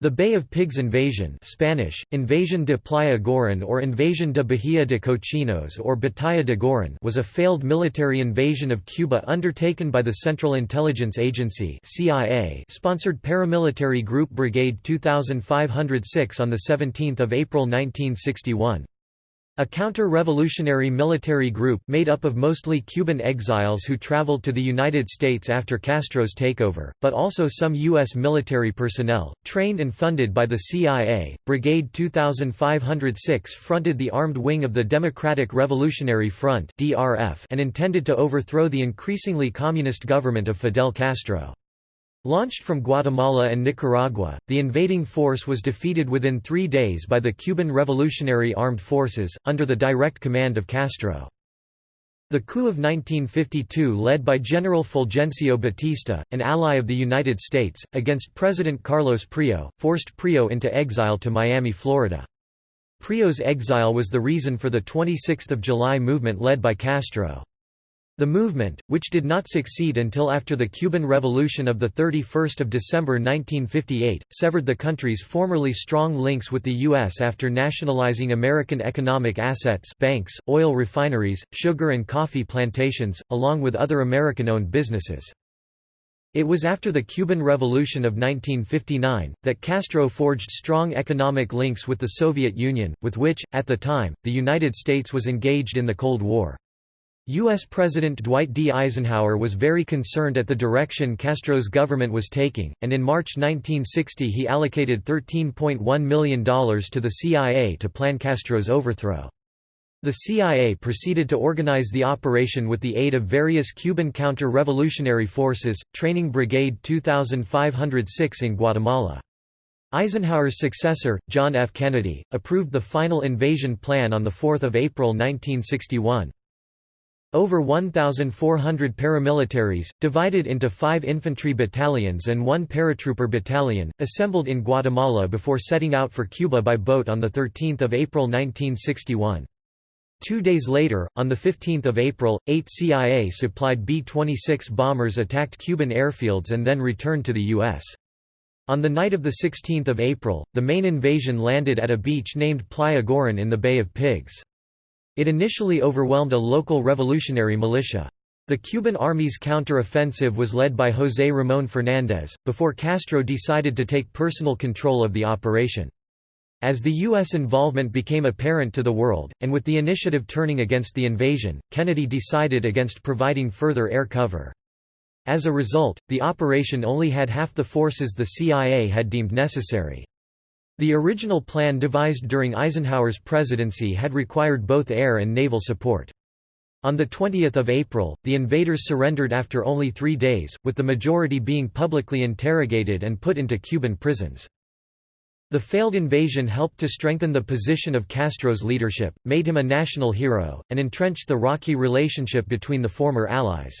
The Bay of Pigs invasion Spanish, Invasion de Playa Girón or Invasion de Bahía de Cochinos or Batalla de Girón was a failed military invasion of Cuba undertaken by the Central Intelligence Agency CIA sponsored paramilitary group Brigade 2506 on 17 April 1961. A counter-revolutionary military group made up of mostly Cuban exiles who traveled to the United States after Castro's takeover, but also some U.S. military personnel, trained and funded by the CIA. Brigade 2506 fronted the armed wing of the Democratic Revolutionary Front and intended to overthrow the increasingly communist government of Fidel Castro. Launched from Guatemala and Nicaragua, the invading force was defeated within three days by the Cuban Revolutionary Armed Forces, under the direct command of Castro. The coup of 1952 led by General Fulgencio Batista, an ally of the United States, against President Carlos Prio, forced Prio into exile to Miami, Florida. Prio's exile was the reason for the 26 July movement led by Castro. The movement, which did not succeed until after the Cuban Revolution of 31 December 1958, severed the country's formerly strong links with the U.S. after nationalizing American economic assets banks, oil refineries, sugar and coffee plantations, along with other American-owned businesses. It was after the Cuban Revolution of 1959, that Castro forged strong economic links with the Soviet Union, with which, at the time, the United States was engaged in the Cold War. U.S. President Dwight D. Eisenhower was very concerned at the direction Castro's government was taking, and in March 1960 he allocated $13.1 million to the CIA to plan Castro's overthrow. The CIA proceeded to organize the operation with the aid of various Cuban counter-revolutionary forces, training Brigade 2506 in Guatemala. Eisenhower's successor, John F. Kennedy, approved the final invasion plan on 4 April 1961. Over 1,400 paramilitaries, divided into five infantry battalions and one paratrooper battalion, assembled in Guatemala before setting out for Cuba by boat on 13 April 1961. Two days later, on 15 April, eight CIA-supplied B-26 bombers attacked Cuban airfields and then returned to the U.S. On the night of 16 April, the main invasion landed at a beach named Playa Girón in the Bay of Pigs. It initially overwhelmed a local revolutionary militia. The Cuban army's counter-offensive was led by José Ramón Fernández, before Castro decided to take personal control of the operation. As the U.S. involvement became apparent to the world, and with the initiative turning against the invasion, Kennedy decided against providing further air cover. As a result, the operation only had half the forces the CIA had deemed necessary. The original plan devised during Eisenhower's presidency had required both air and naval support. On 20 April, the invaders surrendered after only three days, with the majority being publicly interrogated and put into Cuban prisons. The failed invasion helped to strengthen the position of Castro's leadership, made him a national hero, and entrenched the rocky relationship between the former allies.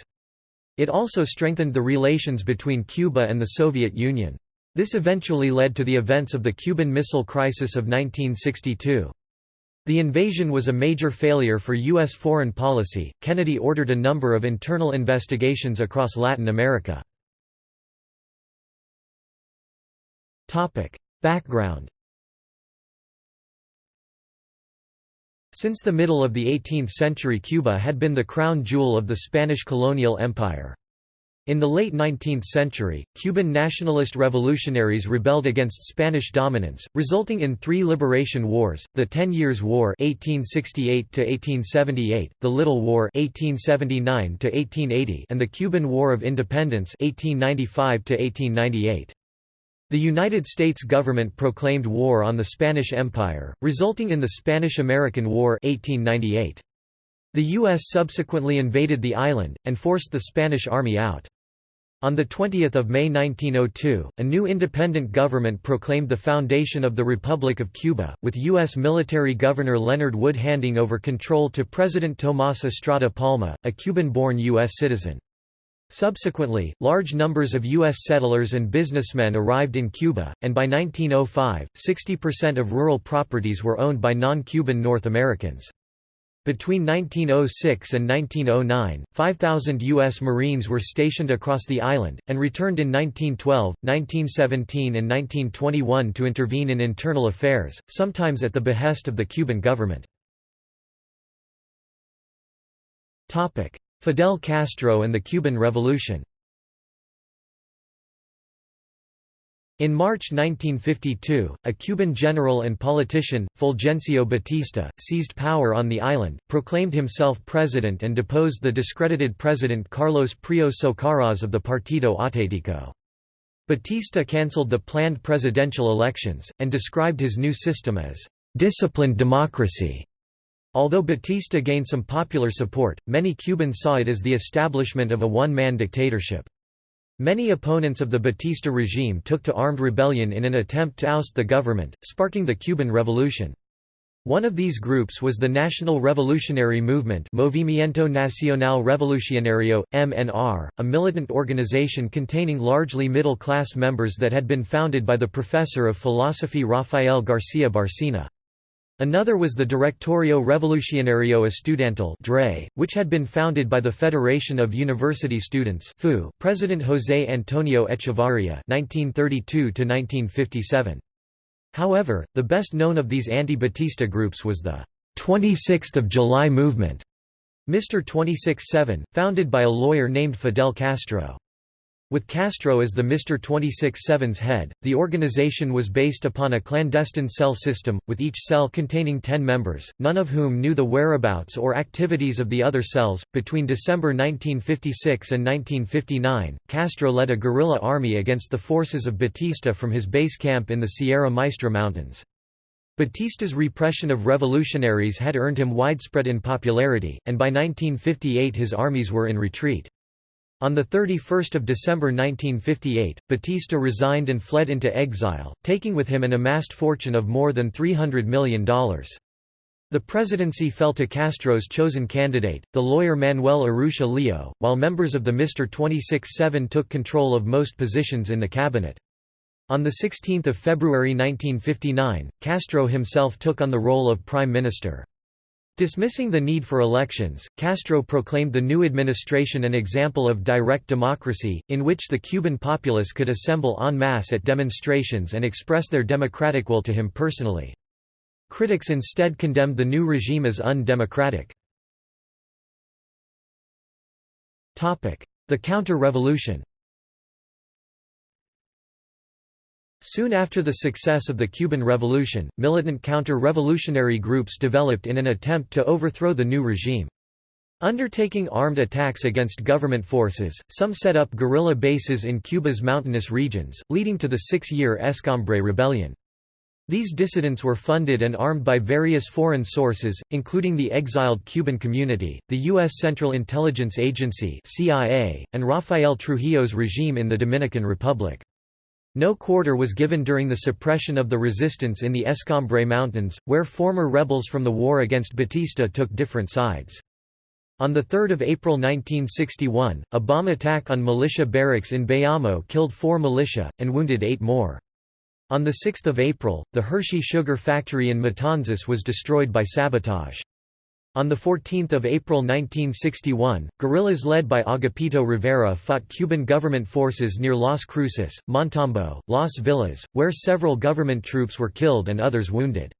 It also strengthened the relations between Cuba and the Soviet Union. This eventually led to the events of the Cuban Missile Crisis of 1962. The invasion was a major failure for U.S. foreign policy. Kennedy ordered a number of internal investigations across Latin America. Background Since the middle of the 18th century Cuba had been the crown jewel of the Spanish colonial empire. In the late 19th century, Cuban nationalist revolutionaries rebelled against Spanish dominance, resulting in three liberation wars, the Ten Years' War 1868 the Little War 1879 and the Cuban War of Independence 1895 -1898. The United States government proclaimed war on the Spanish Empire, resulting in the Spanish–American War 1898. The U.S. subsequently invaded the island, and forced the Spanish army out. On 20 May 1902, a new independent government proclaimed the foundation of the Republic of Cuba, with U.S. military governor Leonard Wood handing over control to President Tomás Estrada Palma, a Cuban-born U.S. citizen. Subsequently, large numbers of U.S. settlers and businessmen arrived in Cuba, and by 1905, 60% of rural properties were owned by non-Cuban North Americans. Between 1906 and 1909, 5,000 U.S. Marines were stationed across the island, and returned in 1912, 1917 and 1921 to intervene in internal affairs, sometimes at the behest of the Cuban government. Fidel Castro and the Cuban Revolution In March 1952, a Cuban general and politician, Fulgencio Batista, seized power on the island, proclaimed himself president and deposed the discredited president Carlos Prío Socarrás of the Partido Auténtico. Batista cancelled the planned presidential elections, and described his new system as «disciplined democracy». Although Batista gained some popular support, many Cubans saw it as the establishment of a one-man dictatorship. Many opponents of the Batista regime took to armed rebellion in an attempt to oust the government, sparking the Cuban Revolution. One of these groups was the National Revolutionary Movement Movimiento Nacional Revolucionario, MNR, a militant organization containing largely middle-class members that had been founded by the professor of philosophy Rafael García Barcena. Another was the Directorio Revolucionario Estudiantil which had been founded by the Federation of University Students President José Antonio Echevarría 1932 However, the best known of these anti-Batista groups was the 26th of July movement, Mr. 26-7, founded by a lawyer named Fidel Castro. With Castro as the Mr. 26-7's head, the organization was based upon a clandestine cell system, with each cell containing ten members, none of whom knew the whereabouts or activities of the other cells. Between December 1956 and 1959, Castro led a guerrilla army against the forces of Batista from his base camp in the Sierra Maestra Mountains. Batista's repression of revolutionaries had earned him widespread unpopularity, and by 1958 his armies were in retreat. On 31 December 1958, Batista resigned and fled into exile, taking with him an amassed fortune of more than $300 million. The presidency fell to Castro's chosen candidate, the lawyer Manuel Urrutia Lleó, while members of the Mr. 26-7 took control of most positions in the cabinet. On 16 February 1959, Castro himself took on the role of prime minister. Dismissing the need for elections, Castro proclaimed the new administration an example of direct democracy, in which the Cuban populace could assemble en masse at demonstrations and express their democratic will to him personally. Critics instead condemned the new regime as undemocratic. The counter-revolution Soon after the success of the Cuban Revolution, militant counter-revolutionary groups developed in an attempt to overthrow the new regime. Undertaking armed attacks against government forces, some set up guerrilla bases in Cuba's mountainous regions, leading to the six-year Escambray Rebellion. These dissidents were funded and armed by various foreign sources, including the exiled Cuban community, the U.S. Central Intelligence Agency CIA, and Rafael Trujillo's regime in the Dominican Republic. No quarter was given during the suppression of the resistance in the Escambray Mountains, where former rebels from the war against Batista took different sides. On 3 April 1961, a bomb attack on militia barracks in Bayamo killed four militia, and wounded eight more. On 6 April, the Hershey sugar factory in Matanzas was destroyed by sabotage. On 14 April 1961, guerrillas led by Agapito Rivera fought Cuban government forces near Las Cruces, Montalvo, Las Villas, where several government troops were killed and others wounded.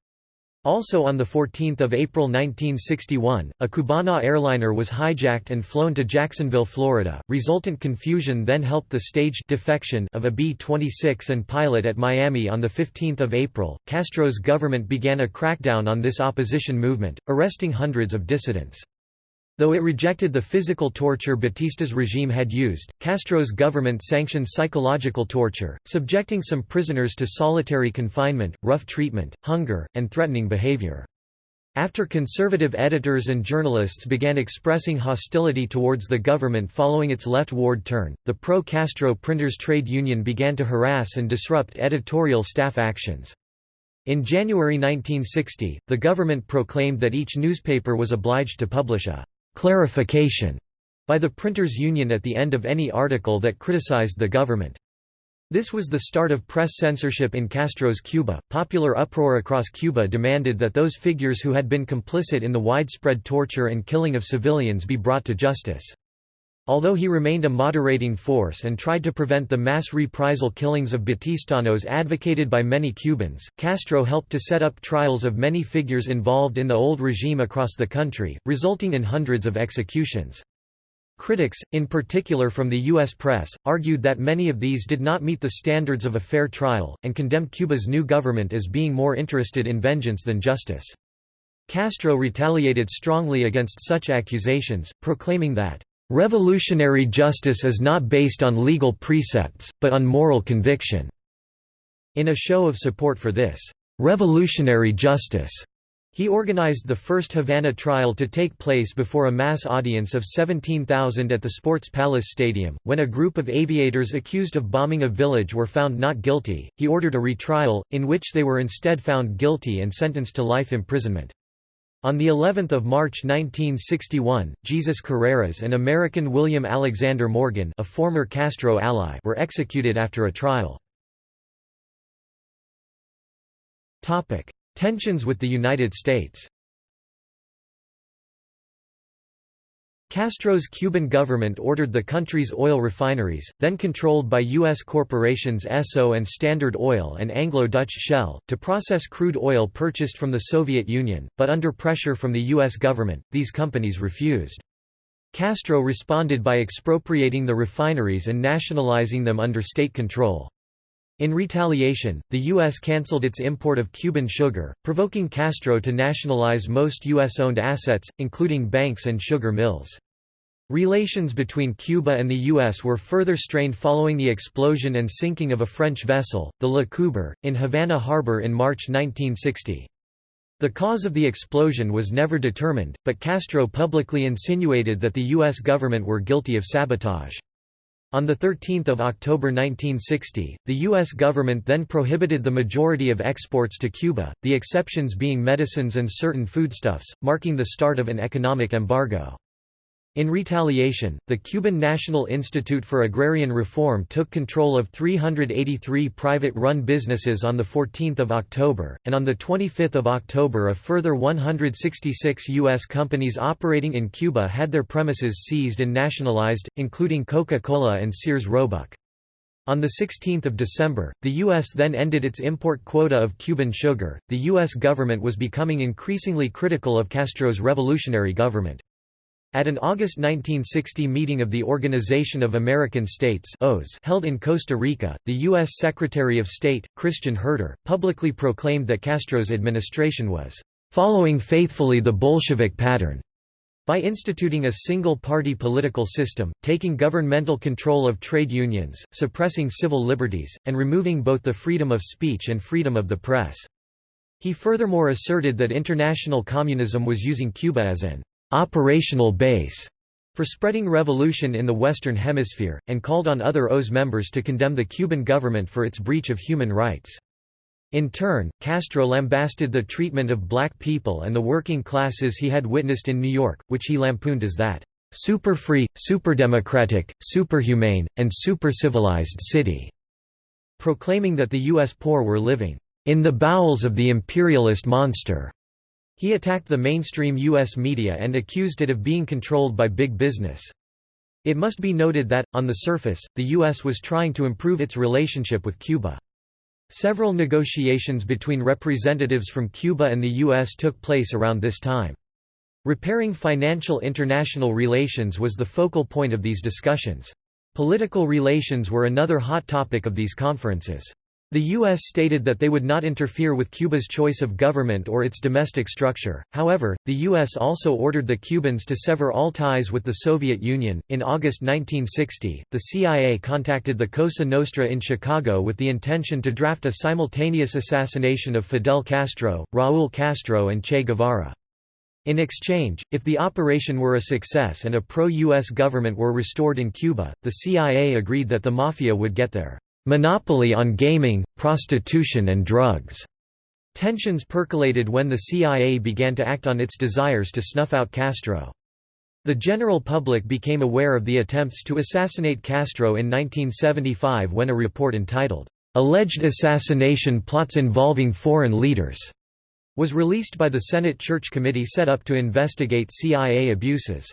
Also on 14 April 1961, a Cubana airliner was hijacked and flown to Jacksonville, Florida. Resultant confusion then helped the staged defection of a B-26 and pilot at Miami on 15 April. Castro's government began a crackdown on this opposition movement, arresting hundreds of dissidents. Though it rejected the physical torture Batista's regime had used, Castro's government sanctioned psychological torture, subjecting some prisoners to solitary confinement, rough treatment, hunger, and threatening behavior. After conservative editors and journalists began expressing hostility towards the government following its leftward turn, the pro-Castro Printers Trade Union began to harass and disrupt editorial staff actions. In January 1960, the government proclaimed that each newspaper was obliged to publish a clarification by the printers' union at the end of any article that criticized the government. This was the start of press censorship in Castro's Cuba. Popular uproar across Cuba demanded that those figures who had been complicit in the widespread torture and killing of civilians be brought to justice. Although he remained a moderating force and tried to prevent the mass reprisal killings of Batistanos advocated by many Cubans, Castro helped to set up trials of many figures involved in the old regime across the country, resulting in hundreds of executions. Critics, in particular from the U.S. press, argued that many of these did not meet the standards of a fair trial, and condemned Cuba's new government as being more interested in vengeance than justice. Castro retaliated strongly against such accusations, proclaiming that Revolutionary justice is not based on legal precepts, but on moral conviction." In a show of support for this «revolutionary justice», he organized the first Havana trial to take place before a mass audience of 17,000 at the Sports Palace Stadium. When a group of aviators accused of bombing a village were found not guilty, he ordered a retrial, in which they were instead found guilty and sentenced to life imprisonment. On the 11th of March 1961, Jesus Carreras and American William Alexander Morgan, a former Castro ally, were executed after a trial. Topic: Tensions with the United States. Castro's Cuban government ordered the country's oil refineries, then controlled by U.S. corporations Esso and Standard Oil and Anglo-Dutch Shell, to process crude oil purchased from the Soviet Union, but under pressure from the U.S. government, these companies refused. Castro responded by expropriating the refineries and nationalizing them under state control. In retaliation, the U.S. cancelled its import of Cuban sugar, provoking Castro to nationalize most U.S.-owned assets, including banks and sugar mills. Relations between Cuba and the U.S. were further strained following the explosion and sinking of a French vessel, the La Coubre, in Havana harbor in March 1960. The cause of the explosion was never determined, but Castro publicly insinuated that the U.S. government were guilty of sabotage. On 13 October 1960, the U.S. government then prohibited the majority of exports to Cuba, the exceptions being medicines and certain foodstuffs, marking the start of an economic embargo. In retaliation, the Cuban National Institute for Agrarian Reform took control of 383 private-run businesses on 14 October, and on 25 October a further 166 U.S. companies operating in Cuba had their premises seized and nationalized, including Coca-Cola and Sears Roebuck. On 16 December, the U.S. then ended its import quota of Cuban sugar. The U.S. government was becoming increasingly critical of Castro's revolutionary government. At an August 1960 meeting of the Organization of American States held in Costa Rica, the U.S. Secretary of State, Christian Herter, publicly proclaimed that Castro's administration was "...following faithfully the Bolshevik pattern." By instituting a single-party political system, taking governmental control of trade unions, suppressing civil liberties, and removing both the freedom of speech and freedom of the press. He furthermore asserted that international communism was using Cuba as an operational base for spreading revolution in the Western Hemisphere, and called on other OAS members to condemn the Cuban government for its breach of human rights. In turn, Castro lambasted the treatment of black people and the working classes he had witnessed in New York, which he lampooned as that super-free, super-democratic, superhumane, and super-civilized city, proclaiming that the U.S. poor were living in the bowels of the imperialist monster. He attacked the mainstream U.S. media and accused it of being controlled by big business. It must be noted that, on the surface, the U.S. was trying to improve its relationship with Cuba. Several negotiations between representatives from Cuba and the U.S. took place around this time. Repairing financial international relations was the focal point of these discussions. Political relations were another hot topic of these conferences. The U.S. stated that they would not interfere with Cuba's choice of government or its domestic structure, however, the U.S. also ordered the Cubans to sever all ties with the Soviet Union. In August 1960, the CIA contacted the Cosa Nostra in Chicago with the intention to draft a simultaneous assassination of Fidel Castro, Raúl Castro, and Che Guevara. In exchange, if the operation were a success and a pro-U.S. government were restored in Cuba, the CIA agreed that the Mafia would get their monopoly on gaming, prostitution and drugs. Tensions percolated when the CIA began to act on its desires to snuff out Castro. The general public became aware of the attempts to assassinate Castro in 1975 when a report entitled, "'Alleged Assassination Plots Involving Foreign Leaders' was released by the Senate Church Committee set up to investigate CIA abuses.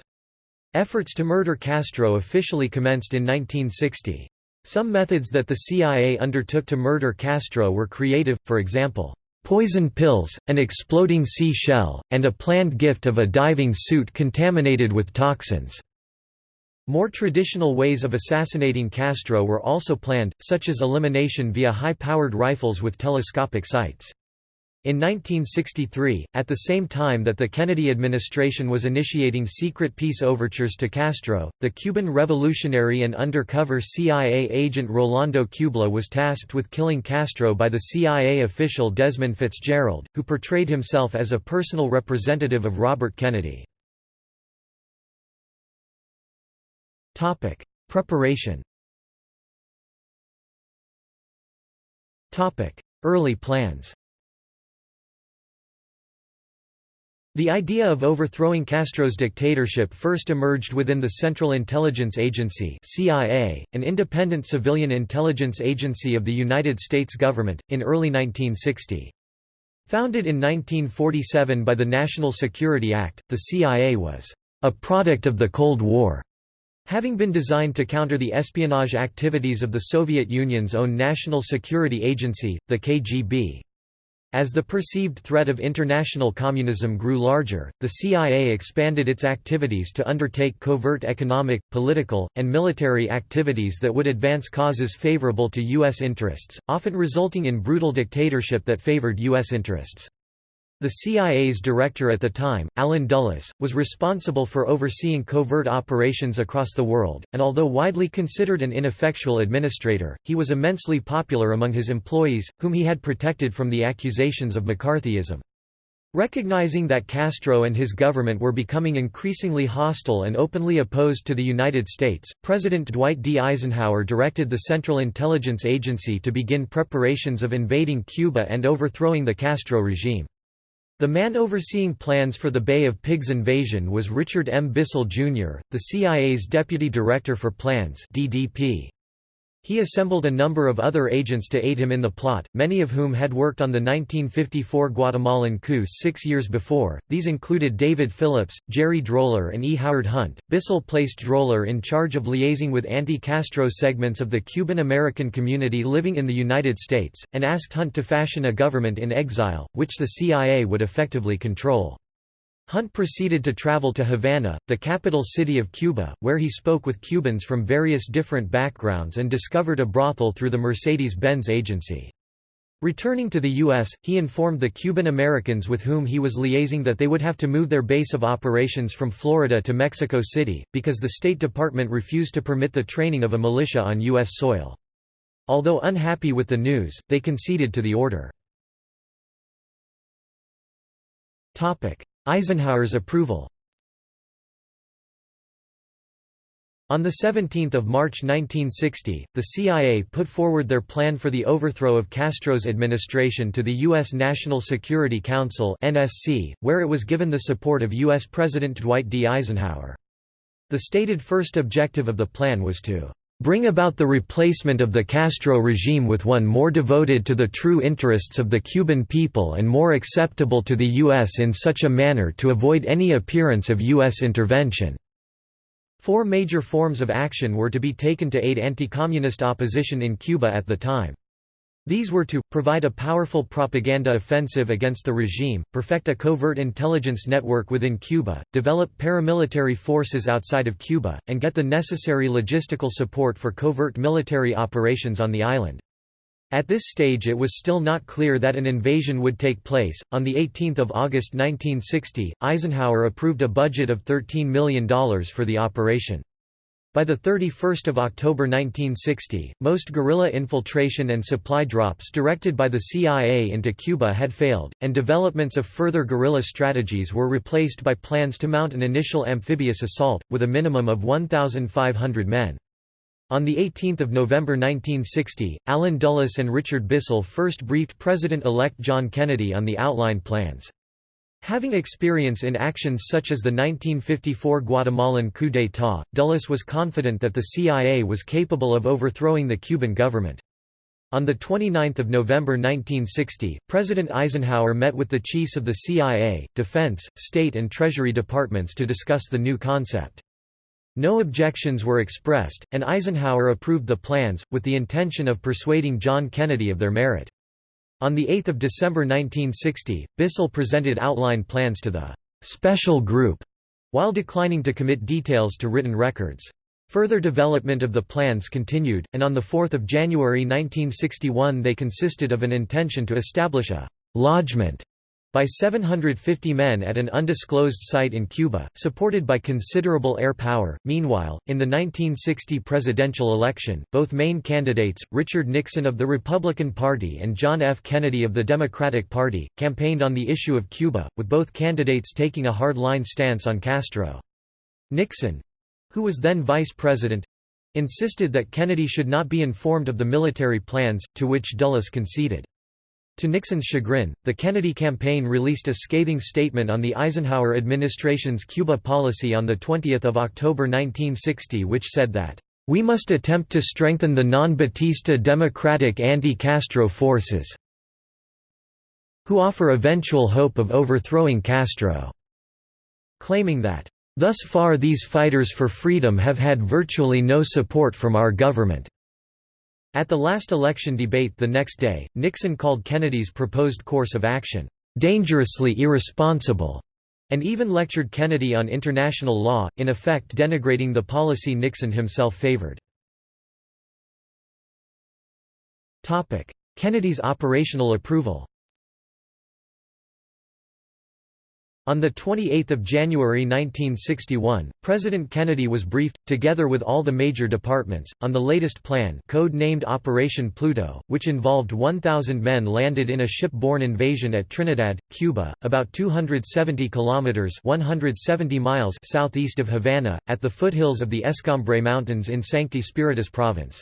Efforts to murder Castro officially commenced in 1960. Some methods that the CIA undertook to murder Castro were creative, for example, poison pills, an exploding sea shell, and a planned gift of a diving suit contaminated with toxins. More traditional ways of assassinating Castro were also planned, such as elimination via high-powered rifles with telescopic sights. In 1963, at the same time that the Kennedy administration was initiating secret peace overtures to Castro, the Cuban revolutionary and undercover CIA agent Rolando Cubela was tasked with killing Castro by the CIA official Desmond Fitzgerald, who portrayed himself as a personal representative of Robert Kennedy. Preparation Early plans The idea of overthrowing Castro's dictatorship first emerged within the Central Intelligence Agency CIA, an independent civilian intelligence agency of the United States government, in early 1960. Founded in 1947 by the National Security Act, the CIA was a product of the Cold War, having been designed to counter the espionage activities of the Soviet Union's own National Security Agency, the KGB. As the perceived threat of international communism grew larger, the CIA expanded its activities to undertake covert economic, political, and military activities that would advance causes favorable to U.S. interests, often resulting in brutal dictatorship that favored U.S. interests. The CIA's director at the time, Allen Dulles, was responsible for overseeing covert operations across the world, and although widely considered an ineffectual administrator, he was immensely popular among his employees, whom he had protected from the accusations of McCarthyism. Recognizing that Castro and his government were becoming increasingly hostile and openly opposed to the United States, President Dwight D. Eisenhower directed the Central Intelligence Agency to begin preparations of invading Cuba and overthrowing the Castro regime. The man overseeing plans for the Bay of Pigs invasion was Richard M. Bissell, Jr., the CIA's Deputy Director for Plans DDP. He assembled a number of other agents to aid him in the plot, many of whom had worked on the 1954 Guatemalan coup six years before. These included David Phillips, Jerry Droller, and E. Howard Hunt. Bissell placed Droller in charge of liaising with anti Castro segments of the Cuban American community living in the United States, and asked Hunt to fashion a government in exile, which the CIA would effectively control. Hunt proceeded to travel to Havana, the capital city of Cuba, where he spoke with Cubans from various different backgrounds and discovered a brothel through the Mercedes-Benz agency. Returning to the U.S., he informed the Cuban Americans with whom he was liaising that they would have to move their base of operations from Florida to Mexico City, because the State Department refused to permit the training of a militia on U.S. soil. Although unhappy with the news, they conceded to the order. Eisenhower's approval On 17 March 1960, the CIA put forward their plan for the overthrow of Castro's administration to the U.S. National Security Council where it was given the support of U.S. President Dwight D. Eisenhower. The stated first objective of the plan was to bring about the replacement of the Castro regime with one more devoted to the true interests of the Cuban people and more acceptable to the U.S. in such a manner to avoid any appearance of U.S. intervention." Four major forms of action were to be taken to aid anti-communist opposition in Cuba at the time. These were to, provide a powerful propaganda offensive against the regime, perfect a covert intelligence network within Cuba, develop paramilitary forces outside of Cuba, and get the necessary logistical support for covert military operations on the island. At this stage it was still not clear that an invasion would take place. On 18 August 1960, Eisenhower approved a budget of $13 million for the operation. By 31 October 1960, most guerrilla infiltration and supply drops directed by the CIA into Cuba had failed, and developments of further guerrilla strategies were replaced by plans to mount an initial amphibious assault, with a minimum of 1,500 men. On 18 November 1960, Allen Dulles and Richard Bissell first briefed President-elect John Kennedy on the outlined plans. Having experience in actions such as the 1954 Guatemalan coup d'état, Dulles was confident that the CIA was capable of overthrowing the Cuban government. On 29 November 1960, President Eisenhower met with the chiefs of the CIA, Defense, State and Treasury departments to discuss the new concept. No objections were expressed, and Eisenhower approved the plans, with the intention of persuading John Kennedy of their merit. On 8 December 1960, Bissell presented outline plans to the «special group», while declining to commit details to written records. Further development of the plans continued, and on 4 January 1961 they consisted of an intention to establish a «lodgment» by 750 men at an undisclosed site in Cuba, supported by considerable air power. Meanwhile, in the 1960 presidential election, both main candidates, Richard Nixon of the Republican Party and John F. Kennedy of the Democratic Party, campaigned on the issue of Cuba, with both candidates taking a hard-line stance on Castro. Nixon who was then vice president insisted that Kennedy should not be informed of the military plans, to which Dulles conceded. To Nixon's chagrin, the Kennedy campaign released a scathing statement on the Eisenhower administration's Cuba policy on 20 October 1960 which said that, "...we must attempt to strengthen the non-Batista democratic anti-Castro forces who offer eventual hope of overthrowing Castro," claiming that, "...thus far these fighters for freedom have had virtually no support from our government." At the last election debate the next day, Nixon called Kennedy's proposed course of action, "...dangerously irresponsible." and even lectured Kennedy on international law, in effect denigrating the policy Nixon himself favored. Kennedy's operational approval On 28 January 1961, President Kennedy was briefed, together with all the major departments, on the latest plan code-named Operation Pluto, which involved 1,000 men landed in a ship-borne invasion at Trinidad, Cuba, about 270 kilometers (170 miles) southeast of Havana, at the foothills of the Escambray Mountains in Sancti Spiritus Province.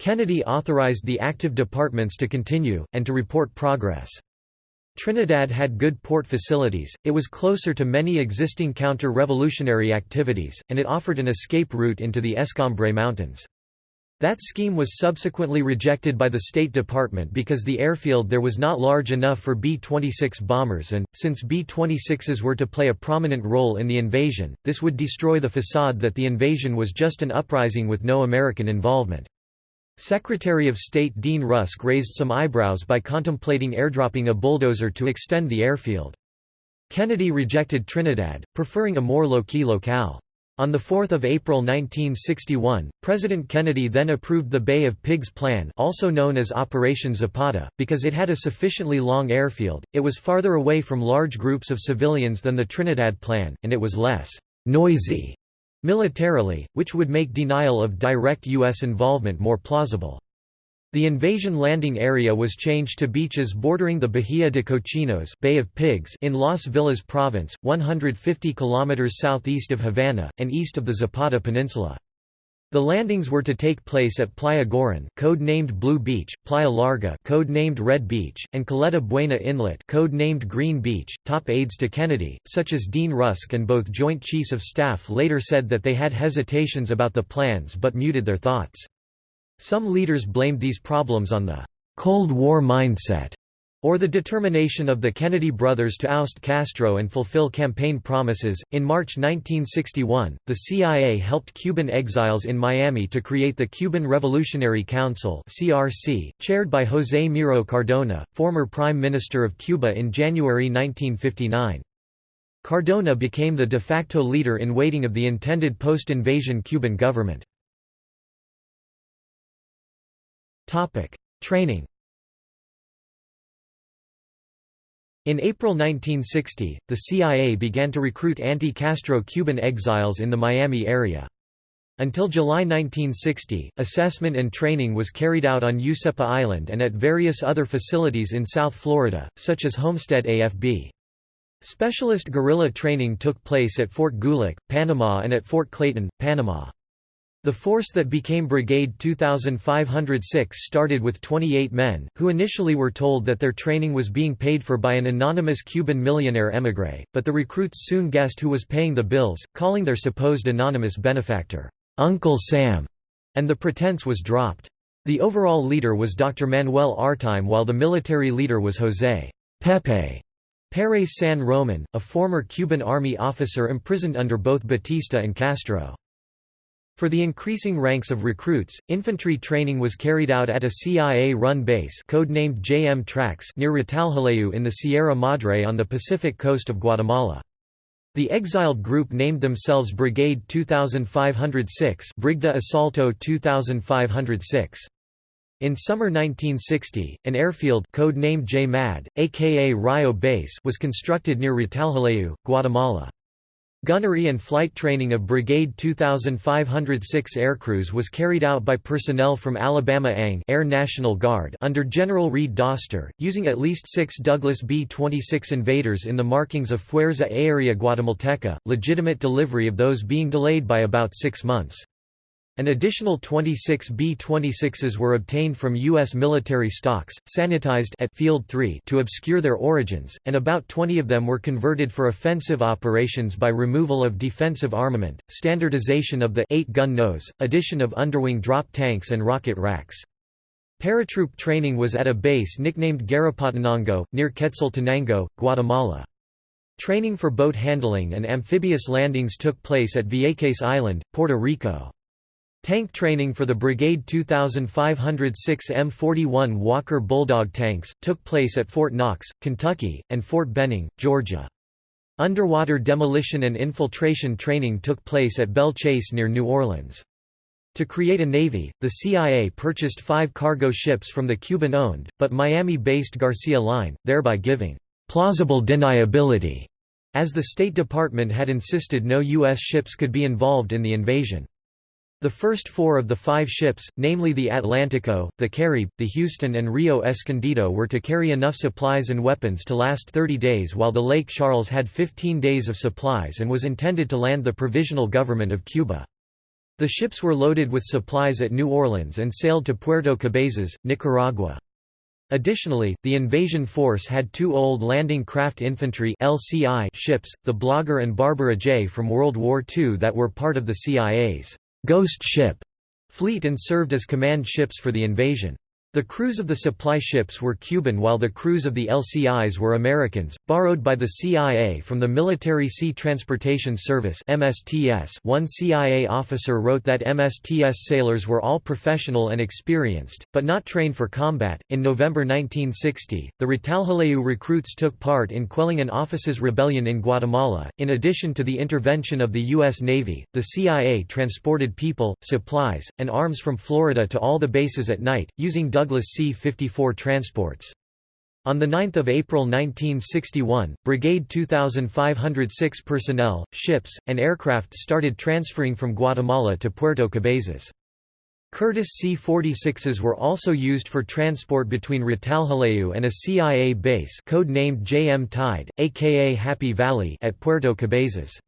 Kennedy authorized the active departments to continue, and to report progress. Trinidad had good port facilities, it was closer to many existing counter-revolutionary activities, and it offered an escape route into the Escambray Mountains. That scheme was subsequently rejected by the State Department because the airfield there was not large enough for B-26 bombers and, since B-26s were to play a prominent role in the invasion, this would destroy the facade that the invasion was just an uprising with no American involvement. Secretary of State Dean Rusk raised some eyebrows by contemplating airdropping a bulldozer to extend the airfield. Kennedy rejected Trinidad, preferring a more low-key locale. On 4 April 1961, President Kennedy then approved the Bay of Pigs Plan also known as Operation Zapata, because it had a sufficiently long airfield, it was farther away from large groups of civilians than the Trinidad Plan, and it was less «noisy» militarily, which would make denial of direct U.S. involvement more plausible. The invasion landing area was changed to beaches bordering the Bahia de Cochinos Bay of Pigs in Las Villas Province, 150 km southeast of Havana, and east of the Zapata Peninsula. The landings were to take place at Playa Girón, code-named Blue Beach, Playa Larga, code-named Red Beach, and Caleta Buena Inlet, code-named Green Beach. Top aides to Kennedy, such as Dean Rusk and both Joint Chiefs of Staff later said that they had hesitations about the plans but muted their thoughts. Some leaders blamed these problems on the Cold War mindset or the determination of the Kennedy brothers to oust Castro and fulfill campaign promises. In March 1961, the CIA helped Cuban exiles in Miami to create the Cuban Revolutionary Council (CRC), chaired by José Miro Cardona, former Prime Minister of Cuba in January 1959. Cardona became the de facto leader in waiting of the intended post-invasion Cuban government. Training In April 1960, the CIA began to recruit anti-Castro Cuban exiles in the Miami area. Until July 1960, assessment and training was carried out on Useppa Island and at various other facilities in South Florida, such as Homestead AFB. Specialist guerrilla training took place at Fort Gulick, Panama and at Fort Clayton, Panama. The force that became Brigade 2506 started with 28 men, who initially were told that their training was being paid for by an anonymous Cuban millionaire émigré, but the recruits soon guessed who was paying the bills, calling their supposed anonymous benefactor, "'Uncle Sam'", and the pretense was dropped. The overall leader was Dr. Manuel Artime while the military leader was José Pepe Pérez San Roman, a former Cuban army officer imprisoned under both Batista and Castro. For the increasing ranks of recruits, infantry training was carried out at a CIA-run base codenamed JM Trax near Retalhuleu in the Sierra Madre on the Pacific coast of Guatemala. The exiled group named themselves Brigade 2506 Brigada Asalto 2506. In summer 1960, an airfield code-named JMAD, aka Rio Base was constructed near Retalhuleu, Guatemala. Gunnery and flight training of Brigade 2506 aircrews was carried out by personnel from Alabama ANG Air National Guard under General Reid Doster, using at least six Douglas B-26 invaders in the markings of Fuerza Aérea Guatemalteca, legitimate delivery of those being delayed by about six months. An additional 26 B-26s were obtained from U.S. military stocks, sanitized at Field 3 to obscure their origins, and about 20 of them were converted for offensive operations by removal of defensive armament, standardization of the 8-gun nose, addition of underwing drop tanks and rocket racks. Paratroop training was at a base nicknamed Garapatenango, near Quetzaltenango, Guatemala. Training for boat handling and amphibious landings took place at Vieques Island, Puerto Rico. Tank training for the Brigade 2506 M41 Walker Bulldog tanks, took place at Fort Knox, Kentucky, and Fort Benning, Georgia. Underwater demolition and infiltration training took place at Belle Chasse near New Orleans. To create a navy, the CIA purchased five cargo ships from the Cuban-owned, but Miami-based Garcia Line, thereby giving «plausible deniability», as the State Department had insisted no U.S. ships could be involved in the invasion. The first four of the five ships, namely the Atlantico, the Caribe, the Houston and Rio Escondido were to carry enough supplies and weapons to last 30 days while the Lake Charles had 15 days of supplies and was intended to land the Provisional Government of Cuba. The ships were loaded with supplies at New Orleans and sailed to Puerto Cabezas, Nicaragua. Additionally, the invasion force had two old landing craft infantry LCI ships, the Blagar and Barbara J from World War II that were part of the CIA's Ghost Ship fleet and served as command ships for the invasion. The crews of the supply ships were Cuban while the crews of the LCIs were Americans, borrowed by the CIA from the Military Sea Transportation Service MSTS. One CIA officer wrote that MSTS sailors were all professional and experienced, but not trained for combat. In November 1960, the Retalhuleu recruits took part in quelling an officers' rebellion in Guatemala. In addition to the intervention of the U.S. Navy, the CIA transported people, supplies, and arms from Florida to all the bases at night, using Douglas C-54 transports. On 9 April 1961, Brigade 2506 personnel, ships, and aircraft started transferring from Guatemala to Puerto Cabezas. Curtiss C-46s were also used for transport between Retalhuleu and a CIA base code-named JM Tide, aka Happy Valley at Puerto Cabezas.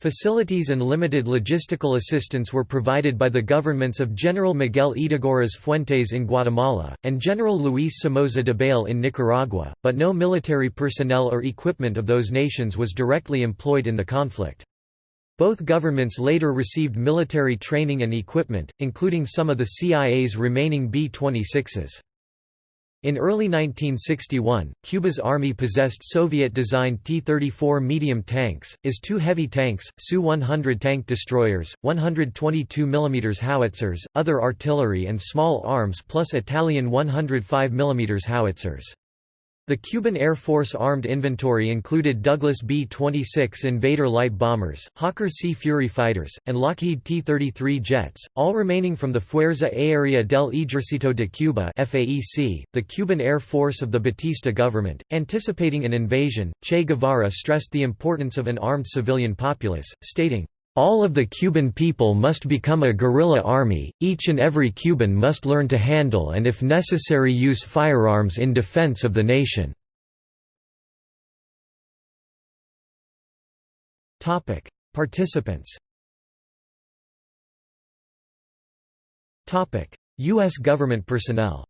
Facilities and limited logistical assistance were provided by the governments of General Miguel Ydígoras Fuentes in Guatemala, and General Luis Somoza Debayle in Nicaragua, but no military personnel or equipment of those nations was directly employed in the conflict. Both governments later received military training and equipment, including some of the CIA's remaining B-26s. In early 1961, Cuba's army possessed Soviet-designed T-34 medium tanks, IS-2 heavy tanks, Su-100 tank destroyers, 122 mm howitzers, other artillery and small arms plus Italian 105 mm howitzers. The Cuban Air Force armed inventory included Douglas B-26 Invader light bombers, Hawker Sea Fury fighters, and Lockheed T-33 jets, all remaining from the Fuerza Aérea del Ejército de Cuba FAEC, the Cuban Air Force of the Batista government. Anticipating an invasion, Che Guevara stressed the importance of an armed civilian populace, stating, all of the Cuban people must become a guerrilla army, each and every Cuban must learn to handle and if necessary use firearms in defense of the nation. Participants U.S. government personnel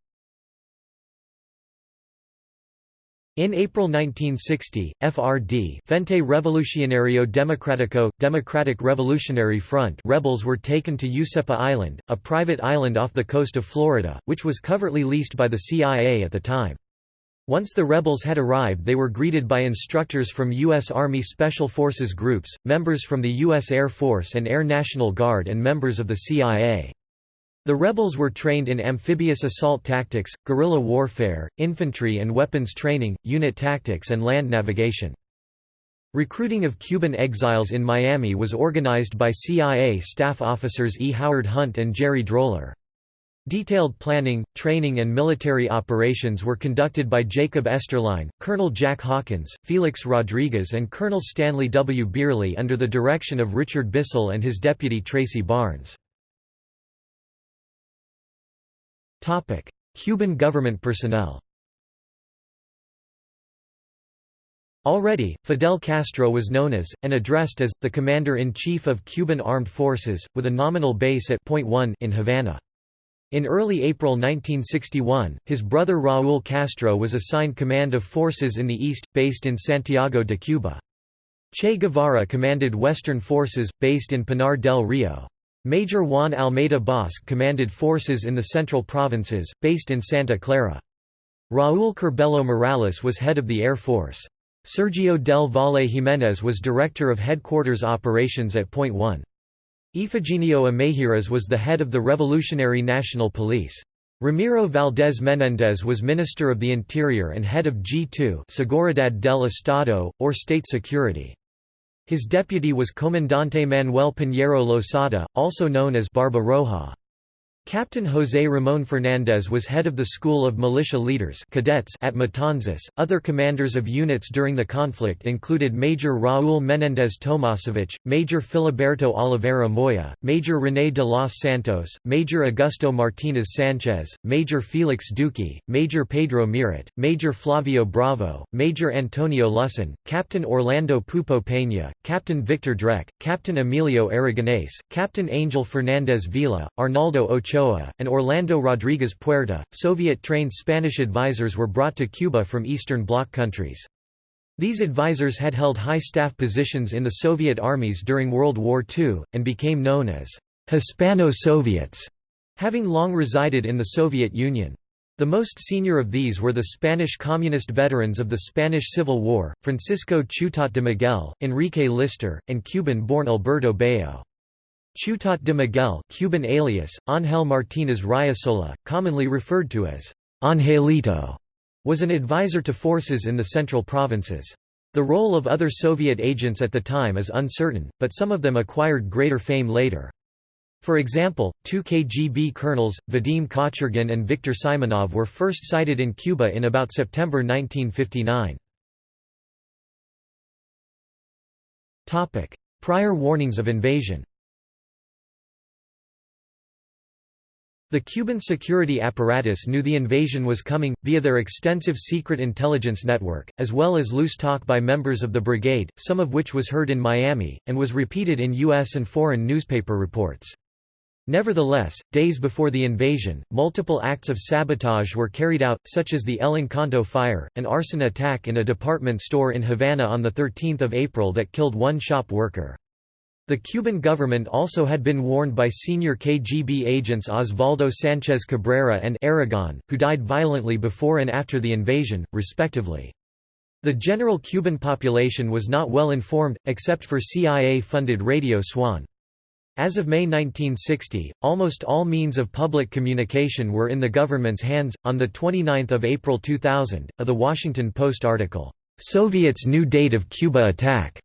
In April 1960, FRD Frente Revolucionario Democrático, Democratic Revolutionary Front rebels were taken to Useppa Island, a private island off the coast of Florida, which was covertly leased by the CIA at the time. Once the rebels had arrived they were greeted by instructors from U.S. Army Special Forces groups, members from the U.S. Air Force and Air National Guard and members of the CIA. The rebels were trained in amphibious assault tactics, guerrilla warfare, infantry and weapons training, unit tactics and land navigation. Recruiting of Cuban exiles in Miami was organized by CIA staff officers E. Howard Hunt and Jerry Droller. Detailed planning, training and military operations were conducted by Jacob Esterline, Colonel Jack Hawkins, Felix Rodriguez and Colonel Stanley W. Beerli under the direction of Richard Bissell and his deputy Tracy Barnes. Cuban government personnel Already, Fidel Castro was known as, and addressed as, the Commander-in-Chief of Cuban Armed Forces, with a nominal base at Point One in Havana. In early April 1961, his brother Raúl Castro was assigned command of forces in the east, based in Santiago de Cuba. Che Guevara commanded Western forces, based in Pinar del Rio. Major Juan Almeida Bosque commanded forces in the central provinces, based in Santa Clara. Raúl Curbelo Morales was head of the Air Force. Sergio del Valle Jiménez was director of headquarters operations at Point One. Efigenio Ameijeiras was the head of the Revolutionary National Police. Ramiro Valdez Menéndez was Minister of the Interior and head of G2 Seguridad del Estado, or State Security. His deputy was Comandante Manuel Piñero Losada, also known as Barba Roja. Captain José Ramón Fernández was head of the School of Militia Leaders cadets at Matanzas. Other commanders of units during the conflict included Major Raúl Menéndez Tomasevich, Major Filiberto Oliveira Moya, Major René de los Santos, Major Augusto Martínez Sánchez, Major Félix Duque, Major Pedro Miret, Major Flavio Bravo, Major Antonio Lusson, Captain Orlando Pupo Peña, Captain Victor Dreke, Captain Emilio Aragonés, Captain Angel Fernández Vila, Arnaldo Ochoa Ochoa, and Orlando Rodriguez Puerta. Soviet trained Spanish advisors were brought to Cuba from Eastern Bloc countries. These advisors had held high staff positions in the Soviet armies during World War II, and became known as Hispano-Soviets, having long resided in the Soviet Union. The most senior of these were the Spanish Communist veterans of the Spanish Civil War, Francisco Ciutat de Miguel, Enrique Lister, and Cuban-born Alberto Bayo. Ciutat de Miguel Cuban alias, Ángel Martínez Riosola, commonly referred to as Angelito, was an advisor to forces in the central provinces. The role of other Soviet agents at the time is uncertain, but some of them acquired greater fame later. For example, two KGB colonels, Vadim Kochergin and Viktor Simonov were first sighted in Cuba in about September 1959. Prior warnings of invasion The Cuban security apparatus knew the invasion was coming, via their extensive secret intelligence network, as well as loose talk by members of the brigade, some of which was heard in Miami, and was repeated in U.S. and foreign newspaper reports. Nevertheless, days before the invasion, multiple acts of sabotage were carried out, such as the El Encanto fire, an arson attack in a department store in Havana on 13 April that killed one shop worker. The Cuban government also had been warned by senior KGB agents Osvaldo Sánchez Cabrera and Aragon, who died violently before and after the invasion, respectively. The general Cuban population was not well informed, except for CIA-funded Radio Swan. As of May 1960, almost all means of public communication were in the government's hands. On the 29th of April 2000, a The Washington Post article, "Soviets' new date of Cuba attack."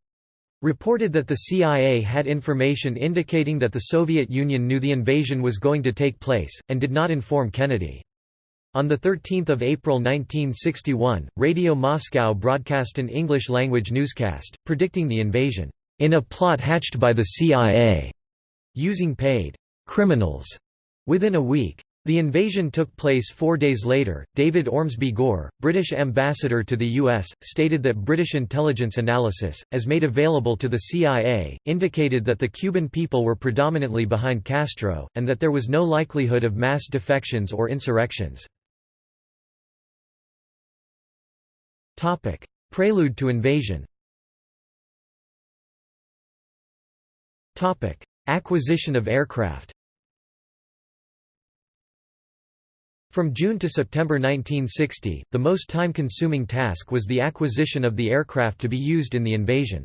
Reported that the CIA had information indicating that the Soviet Union knew the invasion was going to take place, and did not inform Kennedy. On 13 April 1961, Radio Moscow broadcast an English-language newscast, predicting the invasion, "...in a plot hatched by the CIA," using paid "...criminals." Within a week, The invasion took place four days later. David Ormsby Gore, British ambassador to the U.S., stated that British intelligence analysis, as made available to the CIA, indicated that the Cuban people were predominantly behind Castro, and that there was no likelihood of mass defections or insurrections. Prelude to invasion Acquisition of aircraft From June to September 1960, the most time-consuming task was the acquisition of the aircraft to be used in the invasion.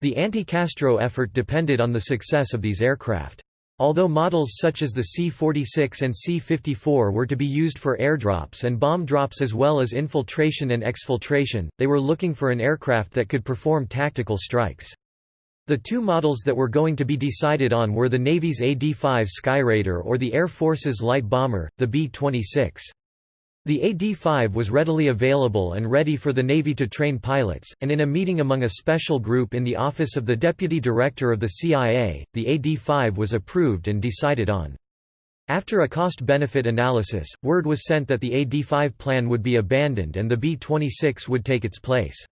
The anti-Castro effort depended on the success of these aircraft. Although models such as the C-46 and C-54 were to be used for airdrops and bomb drops as well as infiltration and exfiltration, they were looking for an aircraft that could perform tactical strikes. The two models that were going to be decided on were the Navy's AD-5 Skyraider or the Air Force's light bomber, the B-26. The AD-5 was readily available and ready for the Navy to train pilots, and in a meeting among a special group in the office of the Deputy Director of the CIA, the AD-5 was approved and decided on. After a cost-benefit analysis, word was sent that the AD-5 plan would be abandoned and the B-26 would take its place.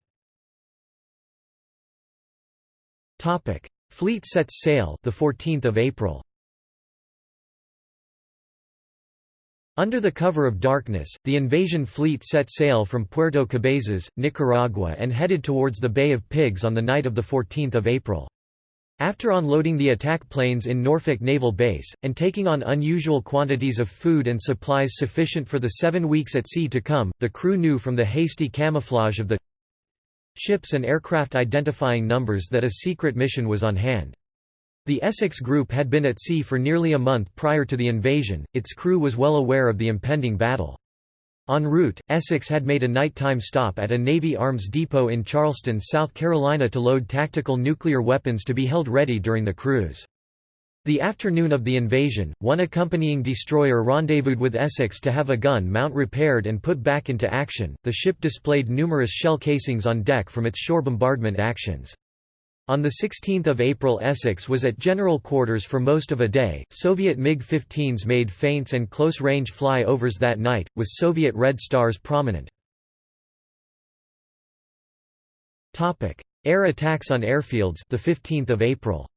Topic: Fleet sets sail the 14th of April. Under the cover of darkness, the invasion fleet set sail from Puerto Cabezas, Nicaragua and headed towards the Bay of Pigs on the night of 14 April. After unloading the attack planes in Norfolk Naval Base, and taking on unusual quantities of food and supplies sufficient for the seven weeks at sea to come, the crew knew from the hasty camouflage of the ships and aircraft identifying numbers that a secret mission was on hand. The Essex Group had been at sea for nearly a month prior to the invasion, its crew was well aware of the impending battle. En route, Essex had made a nighttime stop at a Navy arms depot in Charleston, South Carolina to load tactical nuclear weapons to be held ready during the cruise. The afternoon of the invasion, one accompanying destroyer rendezvoused with Essex to have a gun mount repaired and put back into action. The ship displayed numerous shell casings on deck from its shore bombardment actions. On 16 April Essex was at general quarters for most of a day. Soviet MiG-15s made feints and close-range fly-overs that night, with Soviet Red Stars prominent. Air attacks on airfields the 15th of April.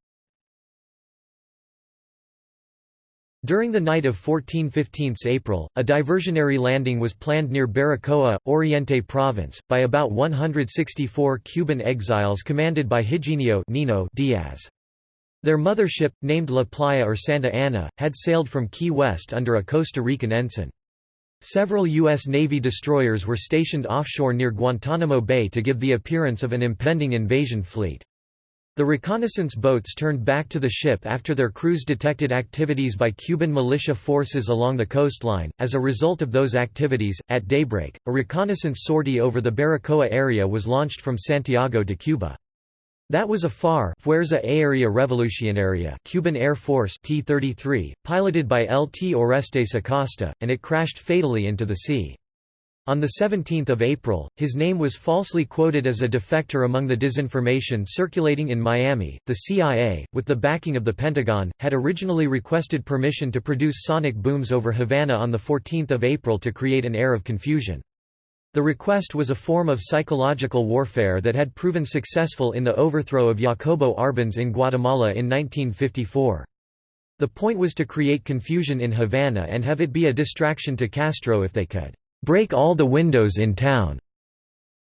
During the night of 14–15 April, a diversionary landing was planned near Baracoa, Oriente Province, by about 164 Cuban exiles commanded by Higinio Nino Diaz. Their mothership, named La Playa or Santa Ana, had sailed from Key West under a Costa Rican ensign. Several U.S. Navy destroyers were stationed offshore near Guantanamo Bay to give the appearance of an impending invasion fleet. The reconnaissance boats turned back to the ship after their crews detected activities by Cuban militia forces along the coastline. As a result of those activities, at daybreak, a reconnaissance sortie over the Baracoa area was launched from Santiago de Cuba. That was a FAR Fuerza Aérea Revolucionaria Cuban Air Force T-33, piloted by Lt. Orestes Acosta, and it crashed fatally into the sea. On 17 April, his name was falsely quoted as a defector among the disinformation circulating in Miami. The CIA, with the backing of the Pentagon, had originally requested permission to produce sonic booms over Havana on 14 April to create an air of confusion. The request was a form of psychological warfare that had proven successful in the overthrow of Jacobo Arbenz in Guatemala in 1954. The point was to create confusion in Havana and have it be a distraction to Castro if they could break all the windows in town.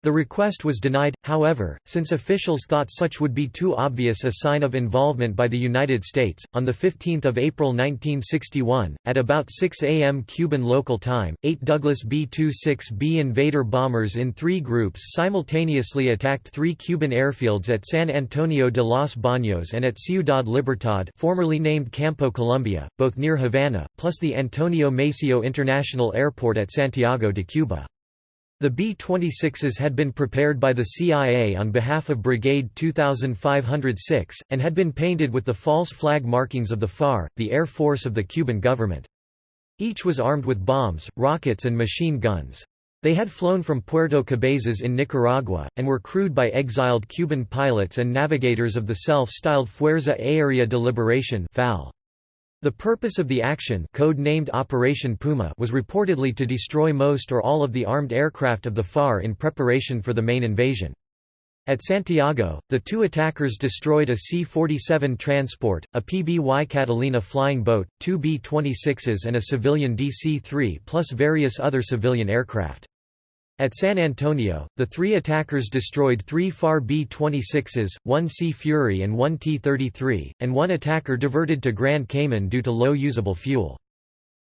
The request was denied, however, since officials thought such would be too obvious a sign of involvement by the United States. On 15 April 1961, at about 6 a.m. Cuban local time, eight Douglas B-26B Invader bombers in three groups simultaneously attacked three Cuban airfields at San Antonio de los Baños and at Ciudad Libertad formerly named Campo Colombia, both near Havana, plus the Antonio Maceo International Airport at Santiago de Cuba. The B-26s had been prepared by the CIA on behalf of Brigade 2506, and had been painted with the false flag markings of the FAR, the Air Force of the Cuban government. Each was armed with bombs, rockets and machine guns. They had flown from Puerto Cabezas in Nicaragua, and were crewed by exiled Cuban pilots and navigators of the self-styled Fuerza Aérea de Liberación FAL. The purpose of the action code-named Operation Puma was reportedly to destroy most or all of the armed aircraft of the FAR in preparation for the main invasion. At Santiago, the two attackers destroyed a C-47 transport, a PBY Catalina flying boat, two B-26s and a civilian DC-3 plus various other civilian aircraft. At San Antonio, the three attackers destroyed three FAR B-26s, one Sea Fury and one T-33, and one attacker diverted to Grand Cayman due to low usable fuel.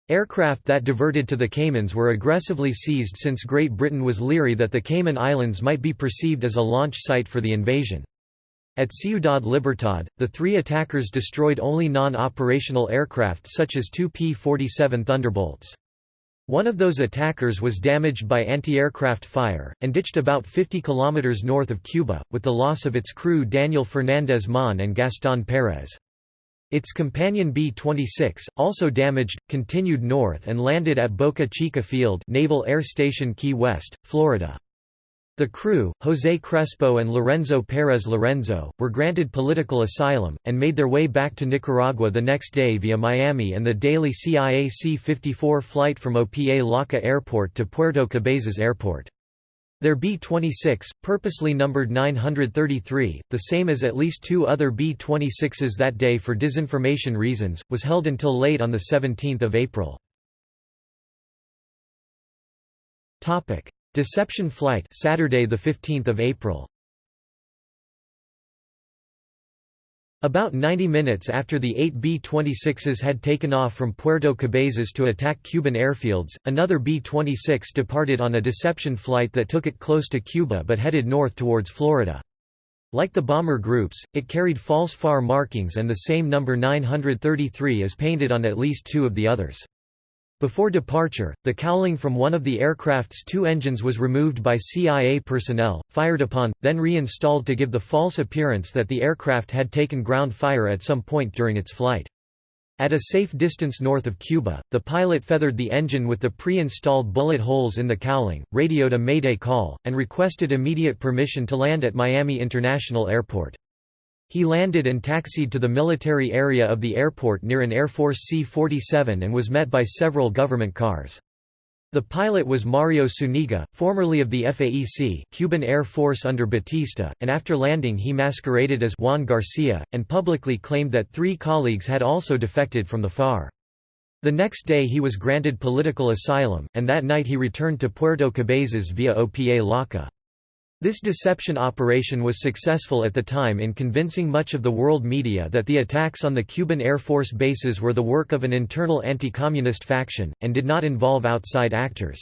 Aircraft that diverted to the Caymans were aggressively seized since Great Britain was leery that the Cayman Islands might be perceived as a launch site for the invasion. At Ciudad Libertad, the three attackers destroyed only non-operational aircraft such as two P-47 Thunderbolts. One of those attackers was damaged by anti-aircraft fire, and ditched about 50 kilometers north of Cuba, with the loss of its crew Daniel Fernandez Mon and Gaston Perez. Its companion B-26, also damaged, continued north and landed at Boca Chica Field Naval Air Station Key West, Florida. The crew, José Crespo and Lorenzo Pérez Lorenzo, were granted political asylum, and made their way back to Nicaragua the next day via Miami and the daily CIA C-54 flight from Opa-locka Airport to Puerto Cabezas Airport. Their B-26, purposely numbered 933, the same as at least two other B-26s that day for disinformation reasons, was held until late on 17 April. Deception Flight Saturday the 15th of April About 90 minutes after the eight B-26s had taken off from Puerto Cabezas to attack Cuban airfields, another B-26 departed on a deception flight that took it close to Cuba but headed north towards Florida. Like the bomber groups, it carried false FAR markings and the same number 933 is painted on at least two of the others. Before departure, the cowling from one of the aircraft's two engines was removed by CIA personnel, fired upon, then reinstalled to give the false appearance that the aircraft had taken ground fire at some point during its flight. At a safe distance north of Cuba, the pilot feathered the engine with the pre-installed bullet holes in the cowling, radioed a mayday call, and requested immediate permission to land at Miami International Airport. He landed and taxied to the military area of the airport near an Air Force C-47 and was met by several government cars. The pilot was Mario Zúñiga, formerly of the FAEC Cuban Air Force under Batista, and after landing he masqueraded as Juan Garcia, and publicly claimed that three colleagues had also defected from the FAR. The next day he was granted political asylum, and that night he returned to Puerto Cabezas via Opa-locka. This deception operation was successful at the time in convincing much of the world media that the attacks on the Cuban Air Force bases were the work of an internal anti-communist faction, and did not involve outside actors.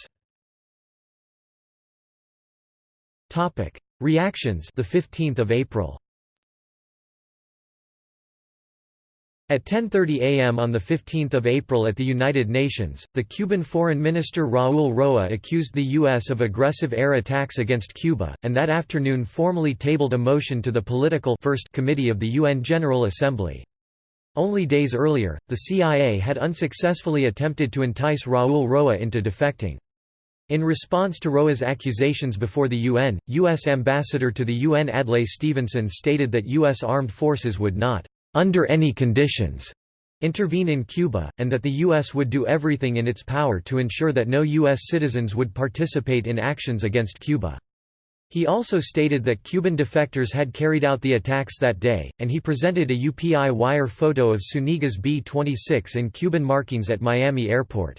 Reactions the 15th of April At 10.30 am on 15 April at the United Nations, the Cuban Foreign Minister Raúl Roa accused the U.S. of aggressive air attacks against Cuba, and that afternoon formally tabled a motion to the Political First Committee of the UN General Assembly. Only days earlier, the CIA had unsuccessfully attempted to entice Raúl Roa into defecting. In response to Roa's accusations before the UN, U.S. Ambassador to the UN Adlai Stevenson stated that U.S. armed forces would not under any conditions, intervene in Cuba, and that the U.S. would do everything in its power to ensure that no U.S. citizens would participate in actions against Cuba. He also stated that Cuban defectors had carried out the attacks that day, and he presented a UPI wire photo of Zúñiga's B-26 in Cuban markings at Miami Airport.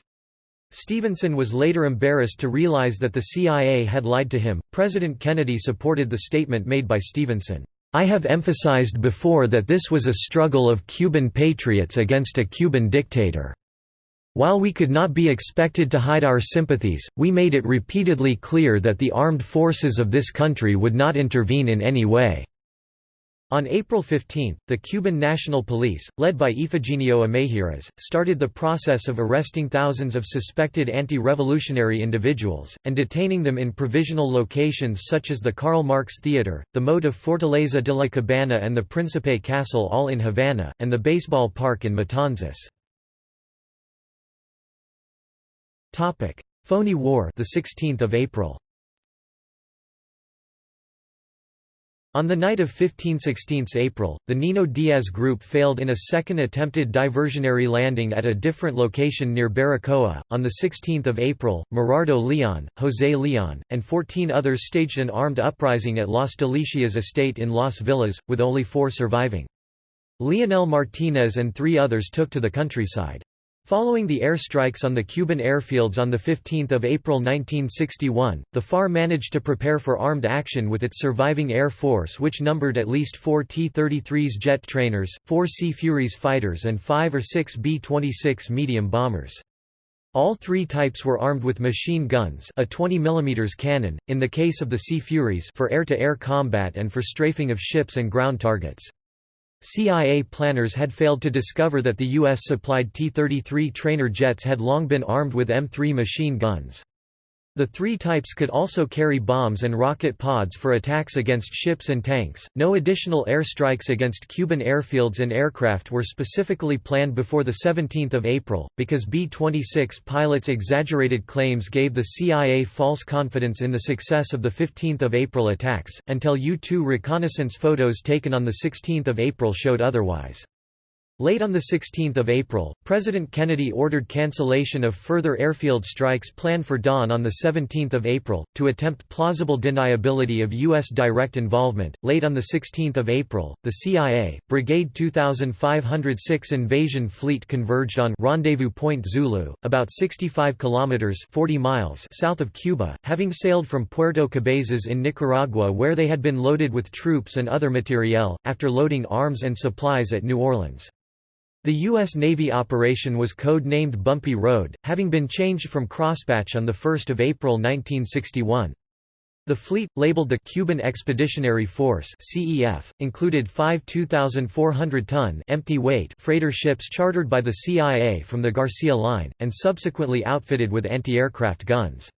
Stevenson was later embarrassed to realize that the CIA had lied to him. President Kennedy supported the statement made by Stevenson. I have emphasized before that this was a struggle of Cuban patriots against a Cuban dictator. While we could not be expected to hide our sympathies, we made it repeatedly clear that the armed forces of this country would not intervene in any way. On April 15, the Cuban National Police, led by Efigenio Ameijeiras, started the process of arresting thousands of suspected anti-revolutionary individuals, and detaining them in provisional locations such as the Karl Marx Theater, the moat of Fortaleza de la Cabana and the Príncipe Castle all in Havana, and the baseball park in Matanzas. Phony War the 16th of April On the night of 15–16 April, the Nino Diaz group failed in a second attempted diversionary landing at a different location near Baracoa. On 16 April, Merardo Leon, José Leon, and 14 others staged an armed uprising at Las Delicias estate in Las Villas, with only four surviving. Leonel Martinez and three others took to the countryside. Following the airstrikes on the Cuban airfields on 15 April 1961, the FAR managed to prepare for armed action with its surviving air force which numbered at least four T-33s jet trainers, four Sea Furies fighters and five or six B-26 medium bombers. All three types were armed with machine guns a 20 mm cannon, in the case of the Sea Furies for air-to-air -air combat and for strafing of ships and ground targets. CIA planners had failed to discover that the U.S.-supplied T-33 trainer jets had long been armed with M3 machine guns. The three types could also carry bombs and rocket pods for attacks against ships and tanks. No additional airstrikes against Cuban airfields and aircraft were specifically planned before the 17th of April, because B-26 pilots' exaggerated claims gave the CIA false confidence in the success of the 15th of April attacks, until U-2 reconnaissance photos taken on the 16th of April showed otherwise. Late on 16 April, President Kennedy ordered cancellation of further airfield strikes planned for dawn on 17 April, to attempt plausible deniability of U.S. direct involvement. Late on 16 April, the CIA, Brigade 2506 Invasion Fleet converged on Rendezvous Point Zulu, about 65 kilometers 40 miles south of Cuba, having sailed from Puerto Cabezas in Nicaragua where they had been loaded with troops and other materiel, after loading arms and supplies at New Orleans. The U.S. Navy operation was code-named Bumpy Road, having been changed from Crosspatch on 1 April 1961. The fleet, labeled the Cuban Expeditionary Force (CEF), included five 2,400-ton empty weight freighter ships chartered by the CIA from the Garcia Line, and subsequently outfitted with anti-aircraft guns.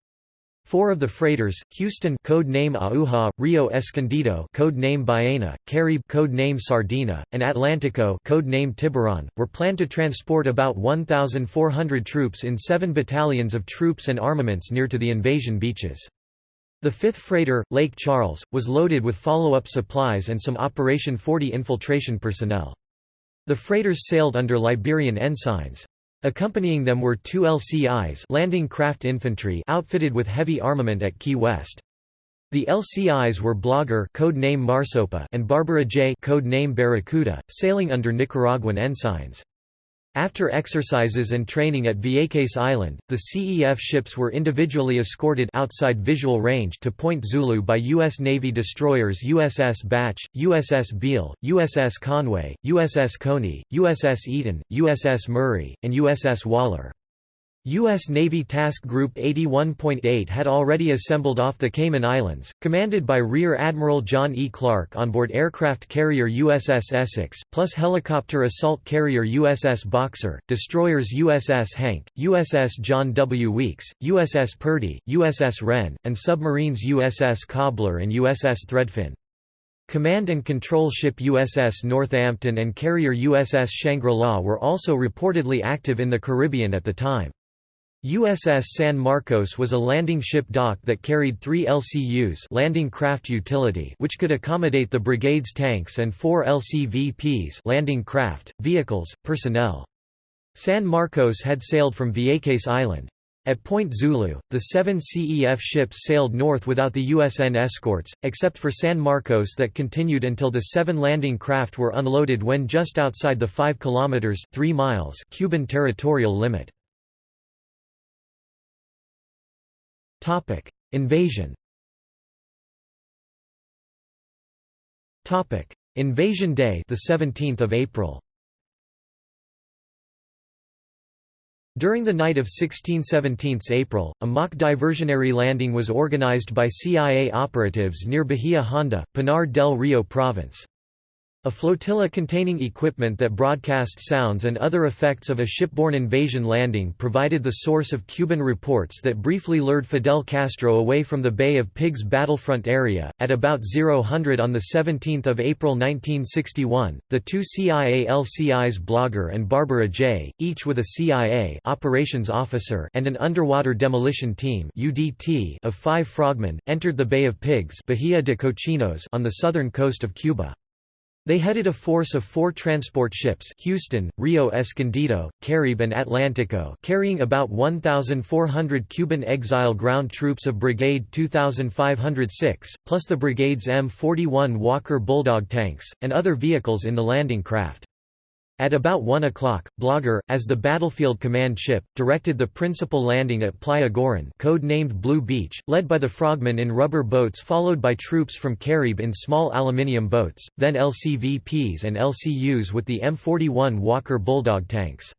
Four of the freighters, Houston code name Aguja, Rio Escondido code name Ballena, Caribe code name Sardina, and Atlantico code name Tiburon, were planned to transport about 1,400 troops in seven battalions of troops and armaments near to the invasion beaches. The fifth freighter, Lake Charles, was loaded with follow-up supplies and some Operation 40 infiltration personnel. The freighters sailed under Liberian ensigns. Accompanying them were two LCIs landing craft infantry outfitted with heavy armament at Key West. The LCIs were Blagar code name Marsopa and Barbara J code name Barracuda, sailing under Nicaraguan ensigns. After exercises and training at Vieques Island, the CEF ships were individually escorted outside visual range to Point Zulu by U.S. Navy destroyers USS Bache, USS Beale, USS Conway, USS Cony, USS Eaton, USS Murray, and USS Waller. U.S. Navy Task Group 81.8 had already assembled off the Cayman Islands, commanded by Rear Admiral John E. Clark on board aircraft carrier USS Essex, plus helicopter assault carrier USS Boxer, destroyers USS Hank, USS John W. Weeks, USS Purdy, USS Wren, and submarines USS Cobbler and USS Threadfin. Command and control ship USS Northampton and carrier USS Shangri-La were also reportedly active in the Caribbean at the time. USS San Marcos was a landing ship dock that carried three LCUs landing craft utility which could accommodate the brigade's tanks and four LCVPs landing craft, vehicles, personnel. San Marcos had sailed from Vieques Island. At Point Zulu, the seven CEF ships sailed north without the USN escorts, except for San Marcos that continued until the seven landing craft were unloaded when just outside the 5 kilometers 3 miles Cuban territorial limit. Topic: Invasion. Topic: Invasion Day, the 17th of April. During the night of 16–17 April, a mock diversionary landing was organized by CIA operatives near Bahia Honda, Pinar del Rio province. A flotilla containing equipment that broadcast sounds and other effects of a shipborne invasion landing provided the source of Cuban reports that briefly lured Fidel Castro away from the Bay of Pigs battlefront area. At about 0000 on 17 April 1961, the two CIA LCIs Blagar and Barbara J., each with a CIA operations officer and an underwater demolition team UDT of five frogmen, entered the Bay of Pigs Bahia de Cochinos on the southern coast of Cuba. They headed a force of four transport ships Houston, Rio Escondido, Caribe and Atlantico carrying about 1,400 Cuban exile ground troops of Brigade 2506, plus the brigade's M41 Walker Bulldog tanks, and other vehicles in the landing craft. At about 1 o'clock, Blagar, as the battlefield command ship, directed the principal landing at Playa Girón code-named Blue Beach, led by the frogmen in rubber boats followed by troops from Caribe in small aluminium boats, then LCVPs and LCUs with the M41 Walker Bulldog tanks.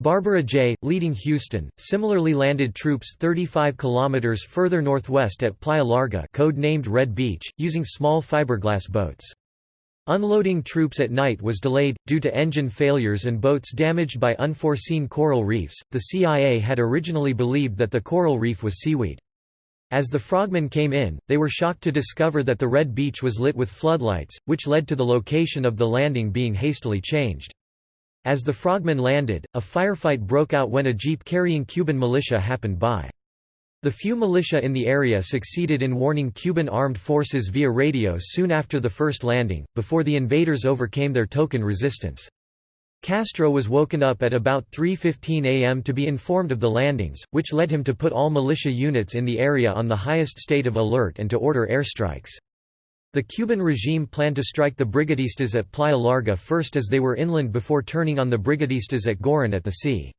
Barbara J., leading Houston, similarly landed troops 35 kilometers further northwest at Playa Larga code-named Red Beach, using small fiberglass boats. Unloading troops at night was delayed, due to engine failures and boats damaged by unforeseen coral reefs. The CIA had originally believed that the coral reef was seaweed. As the frogmen came in, they were shocked to discover that the Red Beach was lit with floodlights, which led to the location of the landing being hastily changed. As the frogmen landed, a firefight broke out when a jeep carrying Cuban militia happened by. The few militia in the area succeeded in warning Cuban armed forces via radio soon after the first landing, before the invaders overcame their token resistance. Castro was woken up at about 3.15 am to be informed of the landings, which led him to put all militia units in the area on the highest state of alert and to order airstrikes. The Cuban regime planned to strike the brigadistas at Playa Larga first as they were inland before turning on the brigadistas at Girón at the sea.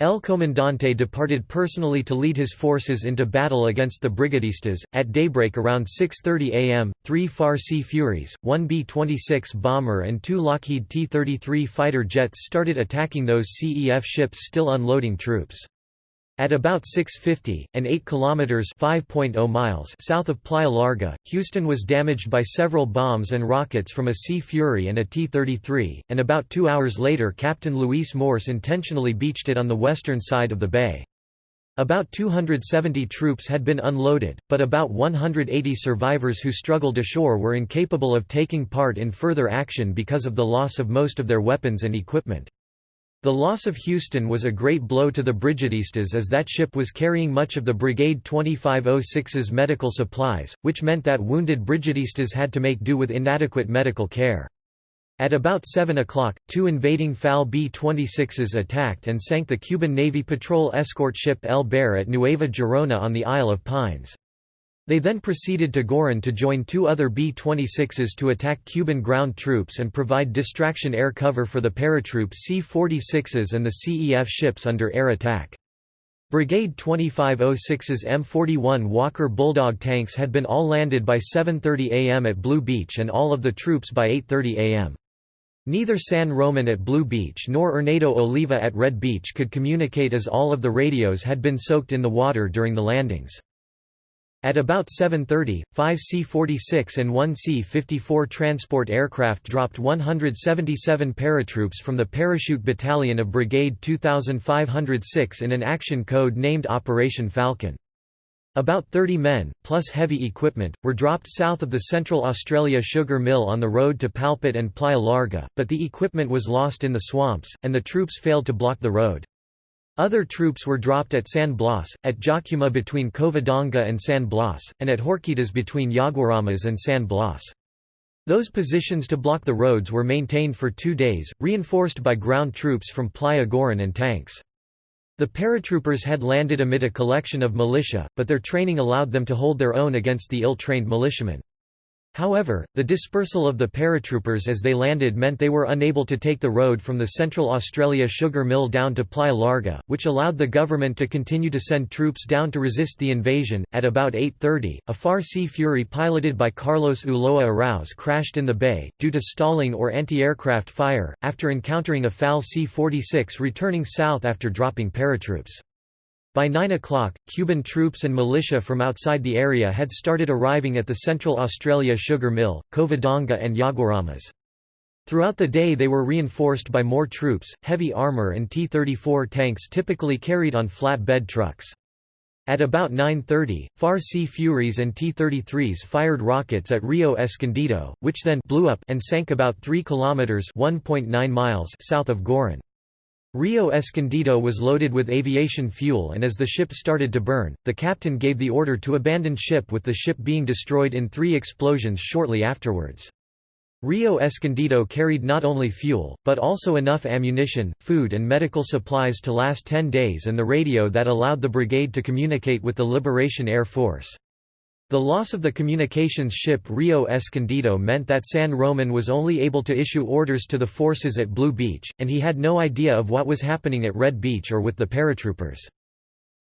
El Comandante departed personally to lead his forces into battle against the Brigadistas. At daybreak around 6.30 am, three FAR Sea Furies, one B-26 bomber and two Lockheed T-33 fighter jets started attacking those CEF ships still unloading troops. At about 6.50, and 8 kilometers (5.0 miles) south of Playa Larga, Houston was damaged by several bombs and rockets from a Sea Fury and a T-33, and about two hours later Captain Luis Morse intentionally beached it on the western side of the bay. About 270 troops had been unloaded, but about 180 survivors who struggled ashore were incapable of taking part in further action because of the loss of most of their weapons and equipment. The loss of Houston was a great blow to the Brigadistas as that ship was carrying much of the Brigade 2506's medical supplies, which meant that wounded Brigadistas had to make do with inadequate medical care. At about 7 o'clock, two invading FAL B-26s attacked and sank the Cuban Navy patrol escort ship El Baire at Nueva Gerona on the Isle of Pines. They then proceeded to Girón to join two other B-26s to attack Cuban ground troops and provide distraction air cover for the paratroop C-46s and the CEF ships under air attack. Brigade 2506's M41 Walker Bulldog tanks had been all landed by 7.30 am at Blue Beach and all of the troops by 8.30 am. Neither San Roman at Blue Beach nor Erneido Oliva at Red Beach could communicate as all of the radios had been soaked in the water during the landings. At about 7.30, five C-46 and one C-54 transport aircraft dropped 177 paratroops from the Parachute Battalion of Brigade 2506 in an action code named Operation Falcon. About 30 men, plus heavy equipment, were dropped south of the Central Australia sugar mill on the road to Palpite and Playa Larga, but the equipment was lost in the swamps, and the troops failed to block the road. Other troops were dropped at San Blas, at Jacuma between Covadonga and San Blas, and at Horquitas between Yaguaramas and San Blas. Those positions to block the roads were maintained for two days, reinforced by ground troops from Playa Girón and tanks. The paratroopers had landed amid a collection of militia, but their training allowed them to hold their own against the ill-trained militiamen. However, the dispersal of the paratroopers as they landed meant they were unable to take the road from the Central Australia sugar mill down to Playa Larga, which allowed the government to continue to send troops down to resist the invasion. At about 8:30, a Far Sea Fury piloted by Carlos Ulloa Arauz crashed in the bay due to stalling or anti-aircraft fire after encountering a FAL C-46 returning south after dropping paratroops. By 9 o'clock, Cuban troops and militia from outside the area had started arriving at the Central Australia sugar mill, Covadonga and Yaguaramas. Throughout the day they were reinforced by more troops, heavy armor and T-34 tanks typically carried on flatbed trucks. At about 9.30, FAR Sea Furies and T-33s fired rockets at Rio Escondido, which then blew up and sank about 3 kilometers (1.9 miles) south of Girón. Rio Escondido was loaded with aviation fuel and as the ship started to burn, the captain gave the order to abandon ship with the ship being destroyed in three explosions shortly afterwards. Rio Escondido carried not only fuel, but also enough ammunition, food and medical supplies to last 10 days and the radio that allowed the brigade to communicate with the Liberation Air Force. The loss of the communications ship Rio Escondido meant that San Roman was only able to issue orders to the forces at Blue Beach, and he had no idea of what was happening at Red Beach or with the paratroopers.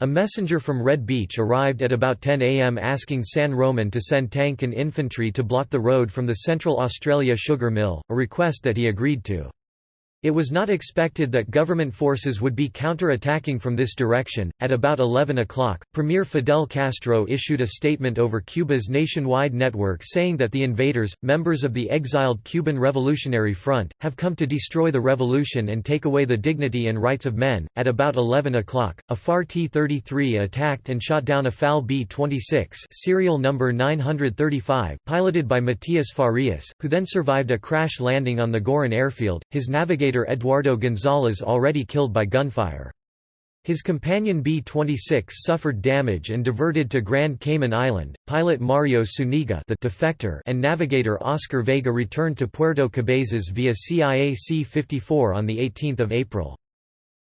A messenger from Red Beach arrived at about 10 am asking San Roman to send tank and infantry to block the road from the Central Australia sugar mill, a request that he agreed to. It was not expected that government forces would be counter-attacking from this direction. At about 11 o'clock, Premier Fidel Castro issued a statement over Cuba's nationwide network saying that the invaders, members of the exiled Cuban Revolutionary Front, have come to destroy the revolution and take away the dignity and rights of men. At about 11 o'clock, a FAR T-33 attacked and shot down a FAL B-26, serial number 935, piloted by Matias Farias, who then survived a crash landing on the Girón airfield. His navigator Eduardo González already killed by gunfire. His companion B-26 suffered damage and diverted to Grand Cayman Island. Pilot Mario Zúñiga the defector and navigator Oscar Vega returned to Puerto Cabezas via CIA C-54 on 18 April.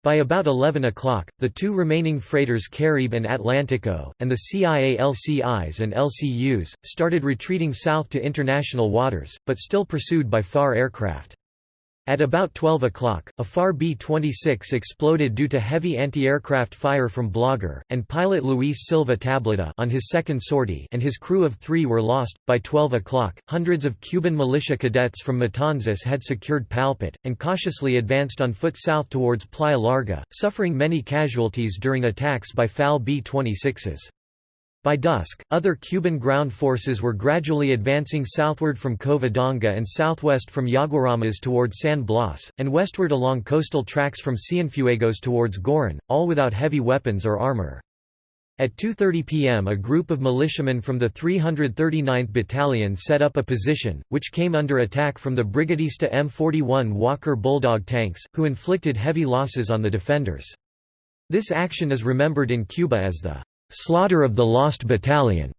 By about 11 o'clock, the two remaining freighters Caribe and Atlantico, and the CIA LCIs and LCUs, started retreating south to international waters, but still pursued by FAR aircraft. At about 12 o'clock, a FAR B-26 exploded due to heavy anti-aircraft fire from Blagar, and pilot Luis Silva Tablada on his second sortie and his crew of three were lost. By 12 o'clock, hundreds of Cuban militia cadets from Matanzas had secured Palpite, and cautiously advanced on foot south towards Playa Larga, suffering many casualties during attacks by FAL B-26s. By dusk, other Cuban ground forces were gradually advancing southward from Covadonga and southwest from Yaguaramas toward San Blas, and westward along coastal tracks from Cienfuegos towards Girón, all without heavy weapons or armor. At 2.30 pm a group of militiamen from the 339th Battalion set up a position, which came under attack from the Brigadista M41 Walker Bulldog tanks, who inflicted heavy losses on the defenders. This action is remembered in Cuba as the slaughter of the Lost Battalion.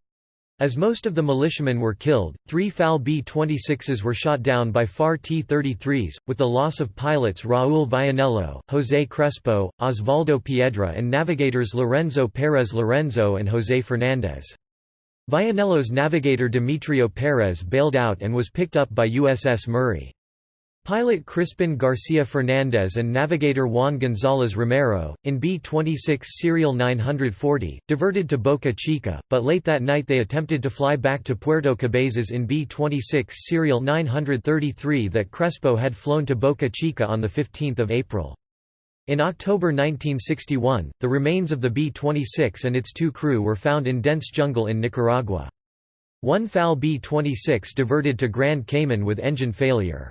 As most of the militiamen were killed, three FAL B-26s were shot down by FAR T-33s, with the loss of pilots Raúl Vianello, José Crespo, Osvaldo Piedra and navigators Lorenzo Pérez Lorenzo and José Fernández. Vianello's navigator Demetrio Pérez bailed out and was picked up by USS Murray. Pilot Crispin Garcia Fernandez and navigator Juan González Romero, in B-26 Serial 940, diverted to Boca Chica, but late that night they attempted to fly back to Puerto Cabezas in B-26 Serial 933 that Crespo had flown to Boca Chica on 15 April. In October 1961, the remains of the B-26 and its two crew were found in dense jungle in Nicaragua. One FAL B-26 diverted to Grand Cayman with engine failure.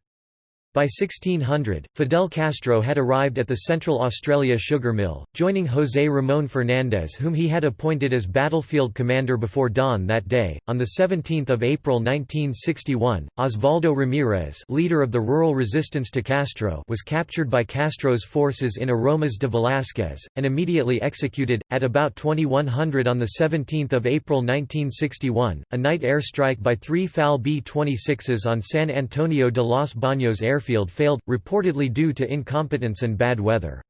By 1600, Fidel Castro had arrived at the Central Australia sugar mill, joining José Ramón Fernández whom he had appointed as battlefield commander before dawn that day. On 17 April 1961, Osvaldo Ramírez leader of the rural resistance to Castro was captured by Castro's forces in Aromas de Velázquez, and immediately executed. At about 2100 on 17 April 1961, a night airstrike by three FAL B-26s on San Antonio de los Baños airfield airfield failed, reportedly due to incompetence and bad weather.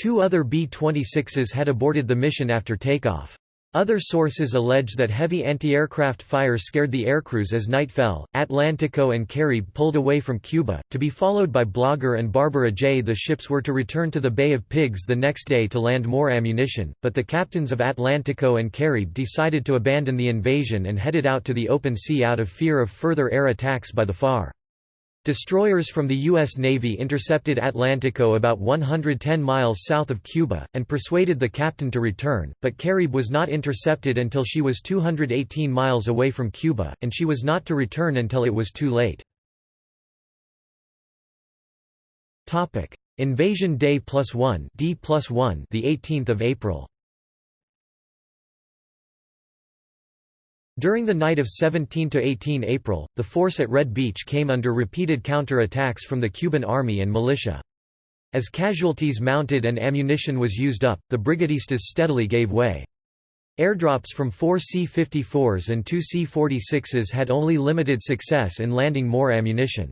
Two other B-26s had aborted the mission after takeoff. Other sources allege that heavy anti-aircraft fire scared the aircrews as night fell. Atlantico and Caribe pulled away from Cuba, to be followed by Blagar and Barbara J. The ships were to return to the Bay of Pigs the next day to land more ammunition, but the captains of Atlantico and Caribe decided to abandon the invasion and headed out to the open sea out of fear of further air attacks by the FAR. Destroyers from the U.S. Navy intercepted Atlantico about 110 miles south of Cuba, and persuaded the captain to return, but Carib was not intercepted until she was 218 miles away from Cuba, and she was not to return until it was too late. Invasion Day plus one D plus one the 18th of April. During the night of 17 to 18 April, the force at Red Beach came under repeated counter-attacks from the Cuban army and militia. As casualties mounted and ammunition was used up, the brigadistas steadily gave way. Airdrops from four C-54s and two C-46s had only limited success in landing more ammunition.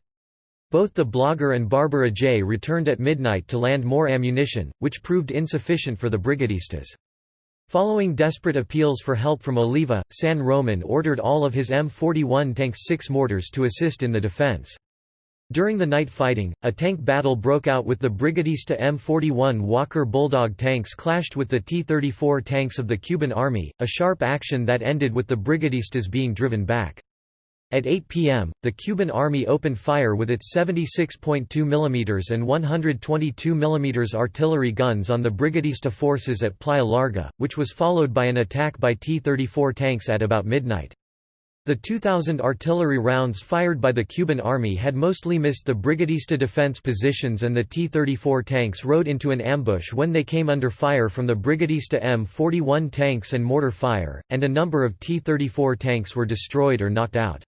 Both the Blagar and Barbara J returned at midnight to land more ammunition, which proved insufficient for the brigadistas. Following desperate appeals for help from Oliva, San Roman ordered all of his M41 tanks 6 mortars to assist in the defense. During the night fighting, a tank battle broke out with the Brigadista M41 Walker Bulldog tanks clashed with the T-34 tanks of the Cuban Army, a sharp action that ended with the Brigadistas being driven back. At 8 p.m., the Cuban Army opened fire with its 76.2 mm and 122 mm artillery guns on the Brigadista forces at Playa Larga, which was followed by an attack by T-34 tanks at about midnight. The 2,000 artillery rounds fired by the Cuban Army had mostly missed the Brigadista defense positions and the T-34 tanks rode into an ambush when they came under fire from the Brigadista M41 tanks and mortar fire, and a number of T-34 tanks were destroyed or knocked out.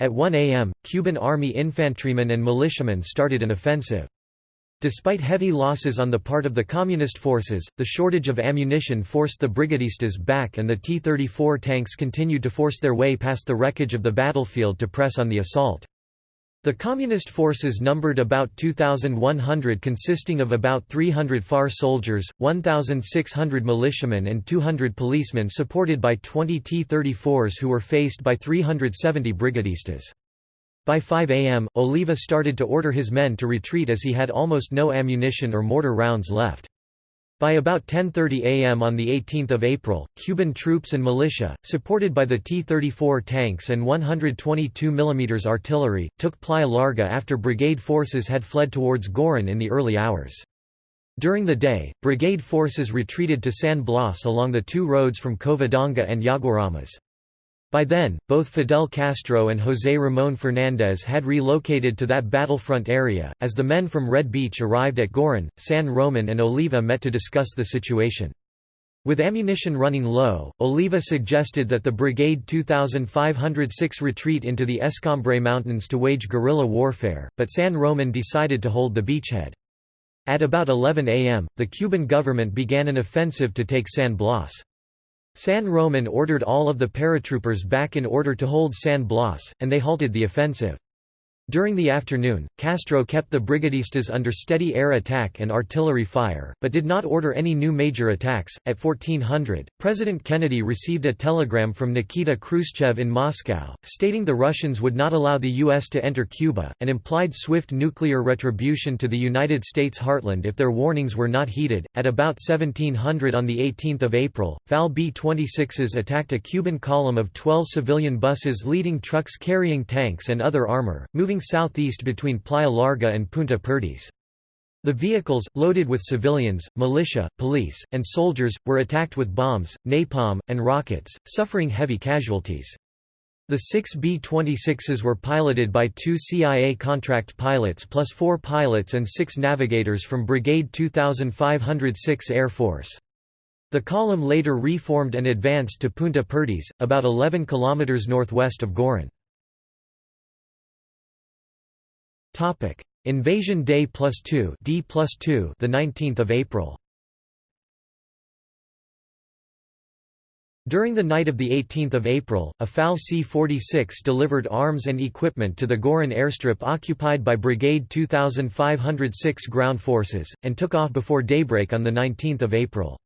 At 1 a.m., Cuban Army infantrymen and militiamen started an offensive. Despite heavy losses on the part of the Communist forces, the shortage of ammunition forced the Brigadistas back and the T-34 tanks continued to force their way past the wreckage of the battlefield to press on the assault. The Communist forces numbered about 2,100 consisting of about 300 FAR soldiers, 1,600 militiamen and 200 policemen supported by 20 T-34s who were faced by 370 brigadistas. By 5 am, Oliva started to order his men to retreat as he had almost no ammunition or mortar rounds left. By about 10.30 am on 18 April, Cuban troops and militia, supported by the T-34 tanks and 122 mm artillery, took Playa Larga after brigade forces had fled towards Girón in the early hours. During the day, brigade forces retreated to San Blas along the two roads from Covadonga and Yaguaramas. By then, both Fidel Castro and José Ramón Fernández had relocated to that battlefront area. As the men from Red Beach arrived at Girón, San Roman and Oliva met to discuss the situation. With ammunition running low, Oliva suggested that the Brigade 2506 retreat into the Escambray Mountains to wage guerrilla warfare, but San Roman decided to hold the beachhead. At about 11 am, the Cuban government began an offensive to take San Blas. San Roman ordered all of the paratroopers back in order to hold San Blas, and they halted the offensive. During the afternoon, Castro kept the brigadistas under steady air attack and artillery fire, but did not order any new major attacks. At 1400, President Kennedy received a telegram from Nikita Khrushchev in Moscow, stating the Russians would not allow the U.S. to enter Cuba, and implied swift nuclear retribution to the United States heartland if their warnings were not heeded. At about 1700 on 18 April, FAL B-26s attacked a Cuban column of 12 civilian buses leading trucks carrying tanks and other armor, moving southeast between Playa Larga and Punta Perdiz. The vehicles, loaded with civilians, militia, police, and soldiers, were attacked with bombs, napalm, and rockets, suffering heavy casualties. The six B-26s were piloted by two CIA contract pilots plus four pilots and six navigators from Brigade 2506 Air Force. The column later reformed and advanced to Punta Perdiz, about 11 km northwest of Girón. Topic: Invasion Day plus 2, D plus 2, the 19th of April. During the night of 18 April, a FAL C-46 delivered arms and equipment to the Girón airstrip occupied by Brigade 2506 ground forces, and took off before daybreak on 19 April.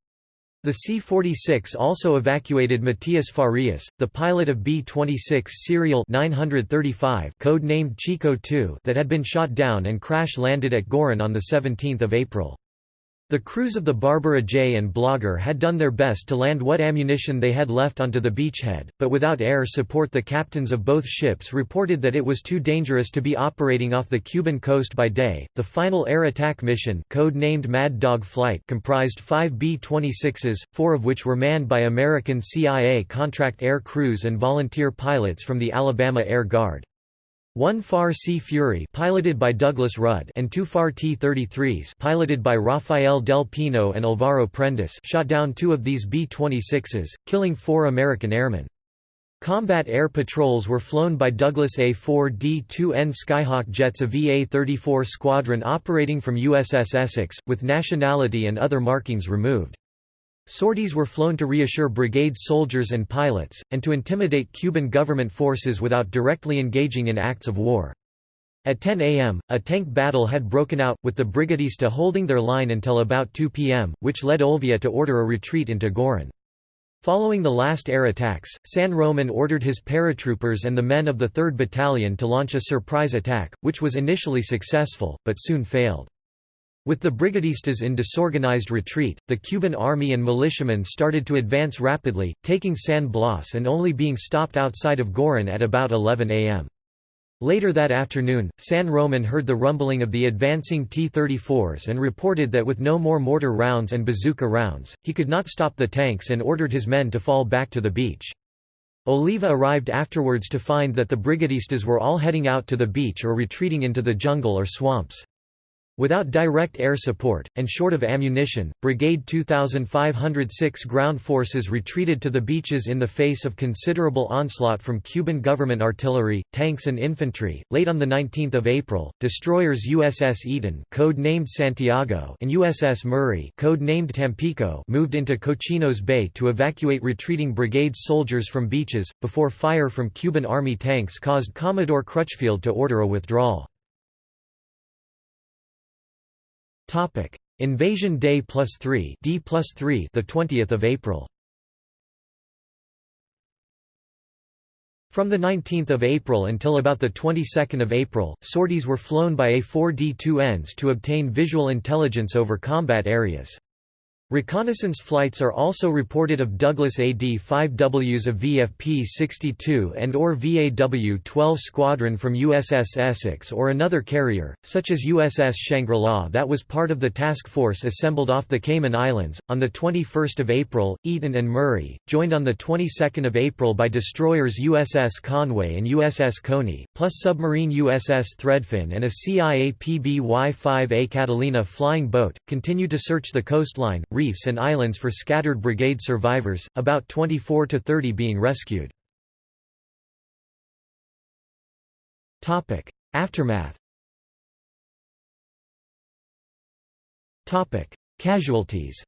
The C-46 also evacuated Matias Farias, the pilot of B-26 serial 935 code-named Chico 2 that had been shot down and crash-landed at Girón on 17 April. The crews of the Barbara J and Blagar had done their best to land what ammunition they had left onto the beachhead, but without air support the captains of both ships reported that it was too dangerous to be operating off the Cuban coast by day. The final air attack mission, code-named Mad Dog Flight, comprised 5 B-26s, 4 of which were manned by American CIA contract air crews and volunteer pilots from the Alabama Air Guard. One FAR Sea Fury piloted by Douglas Rudd and two FAR T-33s piloted by Rafael Del Pino and Alvaro Prendes shot down two of these B-26s, killing four American airmen. Combat air patrols were flown by Douglas A-4D-2N Skyhawk jets of VA-34 Squadron operating from USS Essex, with nationality and other markings removed. Sorties were flown to reassure brigade soldiers and pilots, and to intimidate Cuban government forces without directly engaging in acts of war. At 10 a.m., a tank battle had broken out, with the Brigadista holding their line until about 2 p.m., which led Oliva to order a retreat into Giron. Following the last air attacks, San Roman ordered his paratroopers and the men of the 3rd Battalion to launch a surprise attack, which was initially successful, but soon failed. With the brigadistas in disorganized retreat, the Cuban army and militiamen started to advance rapidly, taking San Blas and only being stopped outside of Giron at about 11 am. Later that afternoon, San Roman heard the rumbling of the advancing T-34s and reported that with no more mortar rounds and bazooka rounds, he could not stop the tanks and ordered his men to fall back to the beach. Oliva arrived afterwards to find that the brigadistas were all heading out to the beach or retreating into the jungle or swamps. Without direct air support, and short of ammunition, Brigade 2506 ground forces retreated to the beaches in the face of considerable onslaught from Cuban government artillery, tanks and infantry. Late on 19 April, destroyers USS Eaton code-named Santiago and USS Murray code-named Tampico moved into Cochinos Bay to evacuate retreating brigade soldiers from beaches, before fire from Cuban Army tanks caused Commodore Crutchfield to order a withdrawal. Topic: Invasion Day plus 3, D plus 3, the 20th of April. From the 19th of April until about the 22nd of April, sorties were flown by A4D2Ns to obtain visual intelligence over combat areas. Reconnaissance flights are also reported of Douglas AD-5Ws of VFP-62 and or VAW-12 squadron from USS Essex or another carrier, such as USS Shangri-La that was part of the task force assembled off the Cayman Islands. On 21 April, Eaton and Murray, joined on the 22nd of April by destroyers USS Conway and USS Cony, plus submarine USS Threadfin and a CIA PBY-5A Catalina flying boat, continued to search the coastline, reefs and islands for scattered brigade survivors, about 24 to 30 being rescued. Aftermath Casualties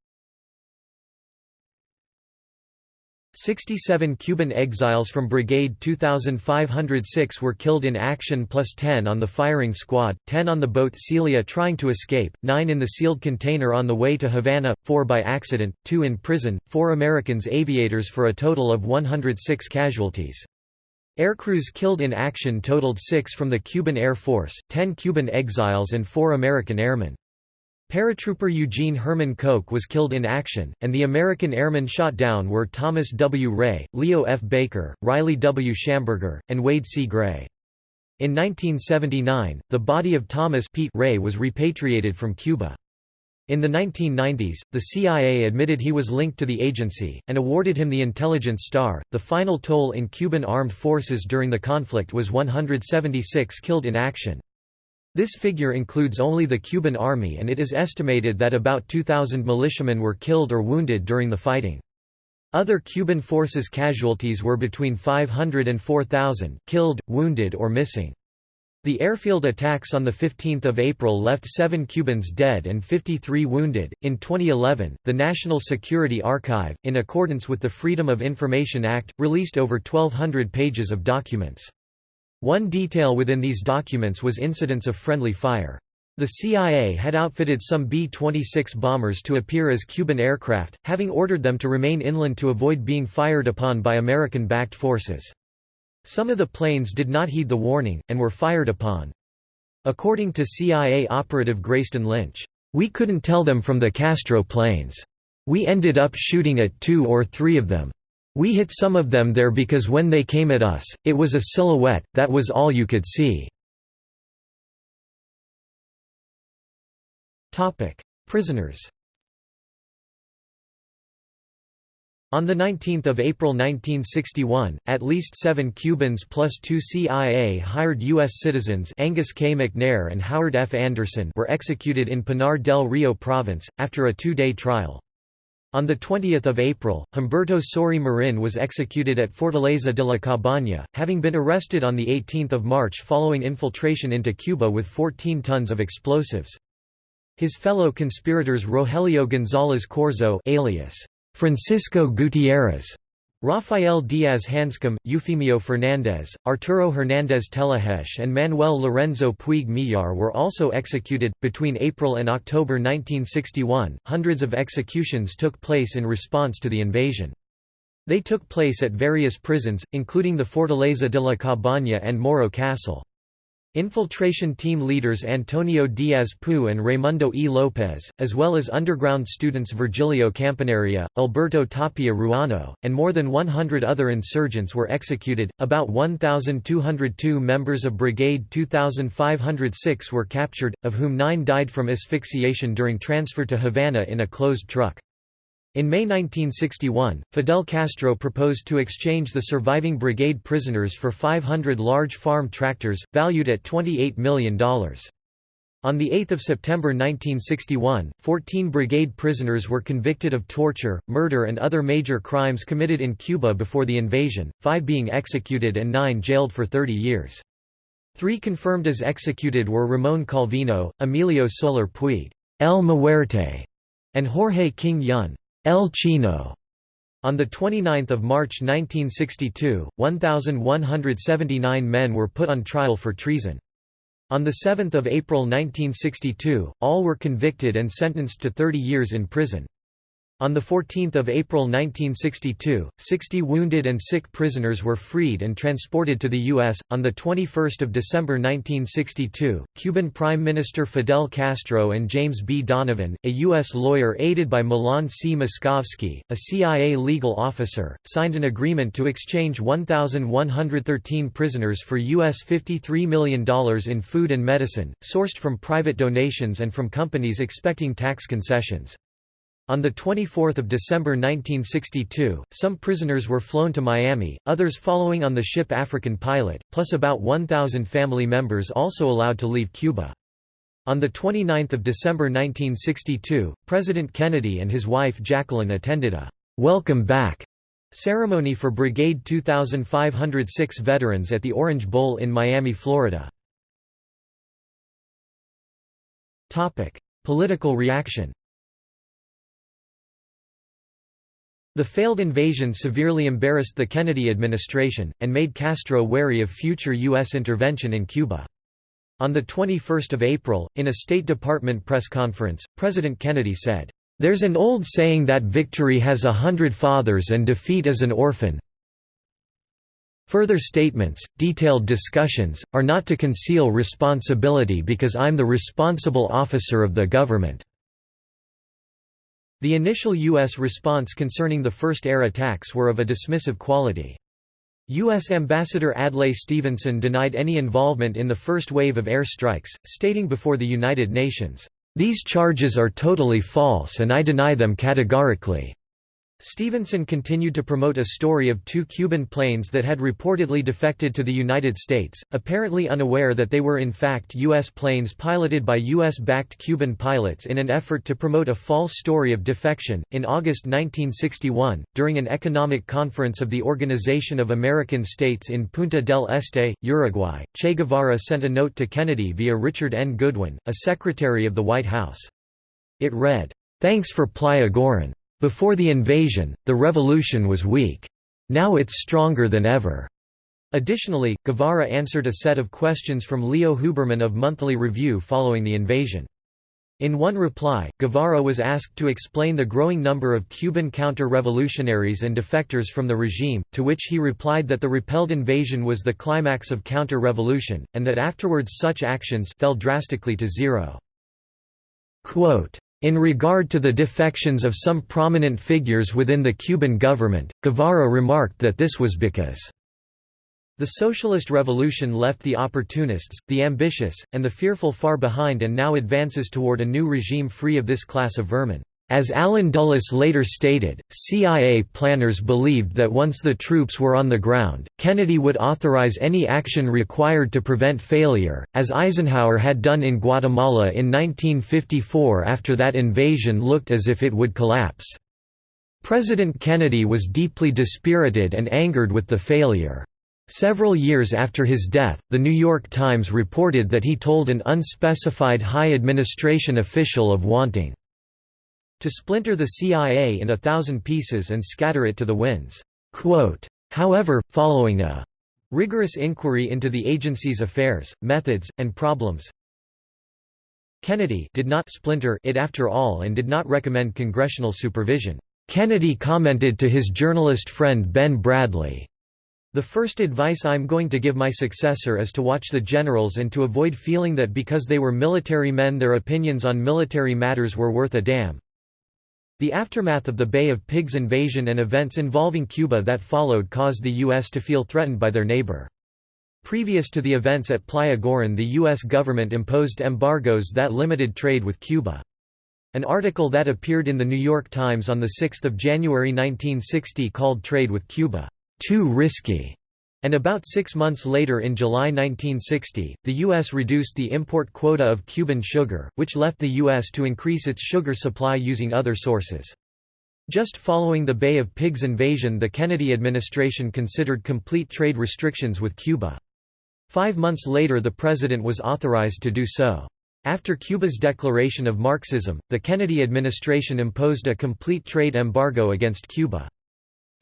67 Cuban exiles from Brigade 2506 were killed in action plus 10 on the firing squad, 10 on the boat Celia trying to escape, 9 in the sealed container on the way to Havana, 4 by accident, 2 in prison, 4 Americans aviators for a total of 106 casualties. Aircrews killed in action totaled 6 from the Cuban Air Force, 10 Cuban exiles and 4 American airmen. Paratrooper Eugene Herman Koch was killed in action, and the American airmen shot down were Thomas W. Ray, Leo F. Baker, Riley W. Shamburger, and Wade C. Gray. In 1979, the body of Thomas Pete Ray was repatriated from Cuba. In the 1990s, the CIA admitted he was linked to the agency, and awarded him the Intelligence Star. The final toll in Cuban armed forces during the conflict was 176 killed in action. This figure includes only the Cuban army and it is estimated that about 2,000 militiamen were killed or wounded during the fighting. Other Cuban forces casualties were between 500 and 4,000, killed, wounded or missing. The airfield attacks on 15 April left seven Cubans dead and 53 wounded. In 2011, the National Security Archive, in accordance with the Freedom of Information Act, released over 1,200 pages of documents. One detail within these documents was incidents of friendly fire. The CIA had outfitted some B-26 bombers to appear as Cuban aircraft, having ordered them to remain inland to avoid being fired upon by American-backed forces. Some of the planes did not heed the warning, and were fired upon. According to CIA operative Grayston Lynch, "...we couldn't tell them from the Castro planes. We ended up shooting at two or three of them. We hit some of them there because when they came at us, it was a silhouette, that was all you could see." Prisoners On 19 April 1961, at least seven Cubans plus two CIA-hired U.S. citizens Angus K. McNair and Howard F. Anderson were executed in Pinar del Rio province, after a two-day trial. On 20 April, Humberto Sory Marin was executed at Fortaleza de la Cabaña, having been arrested on 18 March following infiltration into Cuba with 14 tons of explosives. His fellow conspirators Rogelio González Corzo alias Francisco Gutiérrez, Rafael Díaz Hanscom, Eufemio Fernández, Arturo Hernández Tellaheche, and Manuel Lorenzo Puig Miyar were also executed. Between April and October 1961, hundreds of executions took place in response to the invasion. They took place at various prisons, including the Fortaleza de la Cabaña and Morro Castle. Infiltration team leaders Antonio Diaz Pou and Raimundo E. Lopez, as well as underground students Virgilio Campaneria, Alberto Tapia Ruano, and more than 100 other insurgents were executed. About 1,202 members of Brigade 2506 were captured, of whom nine died from asphyxiation during transfer to Havana in a closed truck. In May 1961, Fidel Castro proposed to exchange the surviving brigade prisoners for 500 large farm tractors, valued at $28 million. On 8 September 1961, 14 brigade prisoners were convicted of torture, murder and other major crimes committed in Cuba before the invasion, five being executed and nine jailed for 30 years. Three confirmed as executed were Ramon Calvino, Emilio Soler Puig El Muerte, and Jorge King Yun. El Chino. On 29 March 1962, 1,179 men were put on trial for treason. On 7 April 1962, all were convicted and sentenced to 30 years in prison. On 14 April 1962, 60 wounded and sick prisoners were freed and transported to the U.S. On 21 December 1962, Cuban Prime Minister Fidel Castro and James B. Donovan, a U.S. lawyer aided by Milan C. Miskovsky, a CIA legal officer, signed an agreement to exchange 1,113 prisoners for U.S. $53 million in food and medicine, sourced from private donations and from companies expecting tax concessions. On 24 December 1962, some prisoners were flown to Miami, others following on the ship African Pilot, plus about 1,000 family members also allowed to leave Cuba. On 29 December 1962, President Kennedy and his wife Jacqueline attended a «Welcome Back» ceremony for Brigade 2506 veterans at the Orange Bowl in Miami, Florida. Political reaction The failed invasion severely embarrassed the Kennedy administration, and made Castro wary of future U.S. intervention in Cuba. On 21 April, in a State Department press conference, President Kennedy said, "...there's an old saying that victory has a hundred fathers and defeat is an orphan Further statements, detailed discussions, are not to conceal responsibility because I'm the responsible officer of the government." The initial U.S. response concerning the first air attacks were of a dismissive quality. U.S. Ambassador Adlai Stevenson denied any involvement in the first wave of air strikes, stating before the United Nations, "...these charges are totally false and I deny them categorically." Stevenson continued to promote a story of two Cuban planes that had reportedly defected to the United States, apparently unaware that they were in fact U.S. planes piloted by U.S.-backed Cuban pilots in an effort to promote a false story of defection. In August 1961, during an economic conference of the Organization of American States in Punta del Este, Uruguay, Che Guevara sent a note to Kennedy via Richard N. Goodwin, a secretary of the White House. It read, "'Thanks for Playa Girón. Before the invasion, the revolution was weak. Now it's stronger than ever." Additionally, Guevara answered a set of questions from Leo Huberman of Monthly Review following the invasion. In one reply, Guevara was asked to explain the growing number of Cuban counter-revolutionaries and defectors from the regime, to which he replied that the repelled invasion was the climax of counter-revolution, and that afterwards such actions fell drastically to zero. Quote, in regard to the defections of some prominent figures within the Cuban government, Guevara remarked that this was because the socialist revolution left the opportunists, the ambitious, and the fearful far behind and now advances toward a new regime free of this class of vermin. As Allen Dulles later stated, CIA planners believed that once the troops were on the ground, Kennedy would authorize any action required to prevent failure, as Eisenhower had done in Guatemala in 1954 after that invasion looked as if it would collapse. President Kennedy was deeply dispirited and angered with the failure. Several years after his death, The New York Times reported that he told an unspecified high administration official of wanting to splinter the CIA in a thousand pieces and scatter it to the winds. However, following a rigorous inquiry into the agency's affairs, methods, and problems, Kennedy did not splinter it after all and did not recommend congressional supervision. Kennedy commented to his journalist friend Ben Bradlee, the first advice I'm going to give my successor is to watch the generals and to avoid feeling that because they were military men their opinions on military matters were worth a damn. The aftermath of the Bay of Pigs invasion and events involving Cuba that followed caused the U.S. to feel threatened by their neighbor. Previous to the events at Playa Girón the U.S. government imposed embargoes that limited trade with Cuba. An article that appeared in the New York Times on 6 January 1960 called trade with Cuba, "...too risky." And about six months later in July 1960, the U.S. reduced the import quota of Cuban sugar, which left the U.S. to increase its sugar supply using other sources. Just following the Bay of Pigs invasion the Kennedy administration considered complete trade restrictions with Cuba. Five months later the president was authorized to do so. After Cuba's declaration of Marxism, the Kennedy administration imposed a complete trade embargo against Cuba.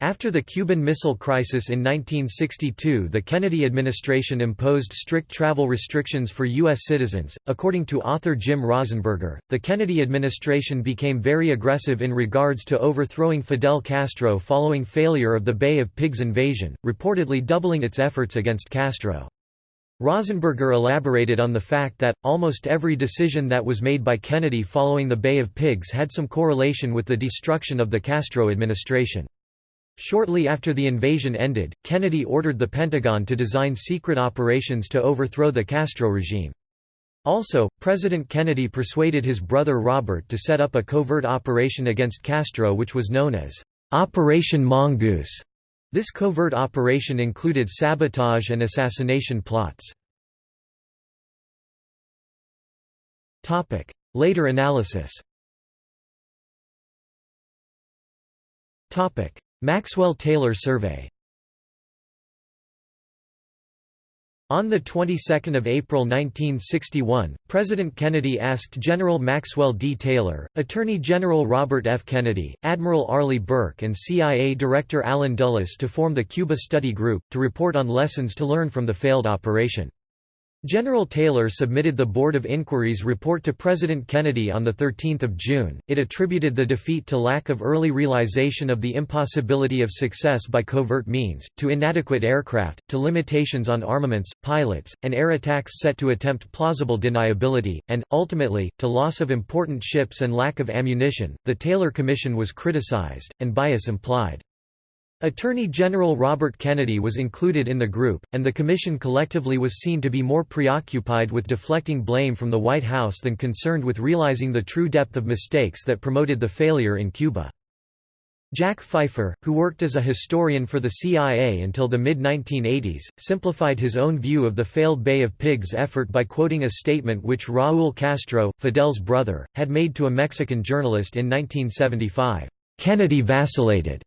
After the Cuban Missile Crisis in 1962, the Kennedy administration imposed strict travel restrictions for U.S. citizens. According to author Jim Rasenberger, the Kennedy administration became very aggressive in regards to overthrowing Fidel Castro following failure of the Bay of Pigs invasion, reportedly doubling its efforts against Castro. Rasenberger elaborated on the fact that, almost every decision that was made by Kennedy following the Bay of Pigs had some correlation with the destruction of the Castro administration. Shortly after the invasion ended, Kennedy ordered the Pentagon to design secret operations to overthrow the Castro regime. Also, President Kennedy persuaded his brother Robert to set up a covert operation against Castro which was known as Operation Mongoose. This covert operation included sabotage and assassination plots. Later analysis Maxwell-Taylor survey On the 22nd of April 1961, President Kennedy asked General Maxwell D. Taylor, Attorney General Robert F. Kennedy, Admiral Arleigh Burke and CIA Director Allen Dulles to form the Cuba Study Group, to report on lessons to learn from the failed operation. General Taylor submitted the Board of Inquiry's report to President Kennedy on 13 June. It attributed the defeat to lack of early realization of the impossibility of success by covert means, to inadequate aircraft, to limitations on armaments, pilots, and air attacks set to attempt plausible deniability, and, ultimately, to loss of important ships and lack of ammunition. The Taylor Commission was criticized, and bias implied. Attorney General Robert Kennedy was included in the group, and the commission collectively was seen to be more preoccupied with deflecting blame from the White House than concerned with realizing the true depth of mistakes that promoted the failure in Cuba. Jack Pfeiffer, who worked as a historian for the CIA until the mid-1980s, simplified his own view of the failed Bay of Pigs effort by quoting a statement which Raúl Castro, Fidel's brother, had made to a Mexican journalist in 1975. Kennedy vacillated.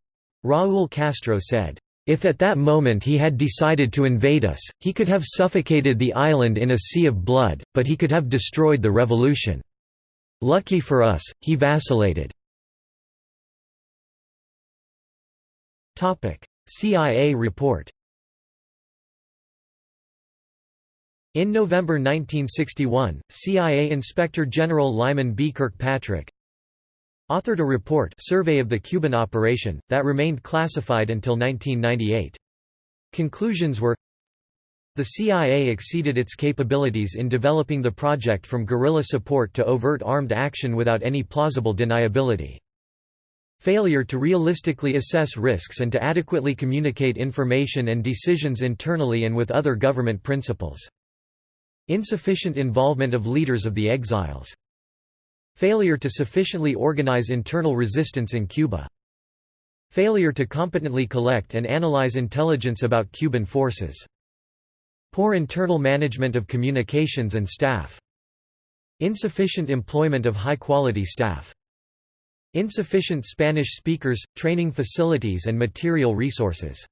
Raúl Castro said, if at that moment he had decided to invade us, he could have suffocated the island in a sea of blood, but he could have destroyed the revolution. Lucky for us, he vacillated. CIA report In November 1961, CIA Inspector General Lyman B. Kirkpatrick, authored a report Survey of the Cuban Operation, that remained classified until 1998. Conclusions were The CIA exceeded its capabilities in developing the project from guerrilla support to overt armed action without any plausible deniability. Failure to realistically assess risks and to adequately communicate information and decisions internally and with other government principals. Insufficient involvement of leaders of the exiles Failure to sufficiently organize internal resistance in Cuba. Failure to competently collect and analyze intelligence about Cuban forces. Poor internal management of communications and staff. Insufficient employment of high-quality staff. Insufficient Spanish speakers, training facilities and material resources.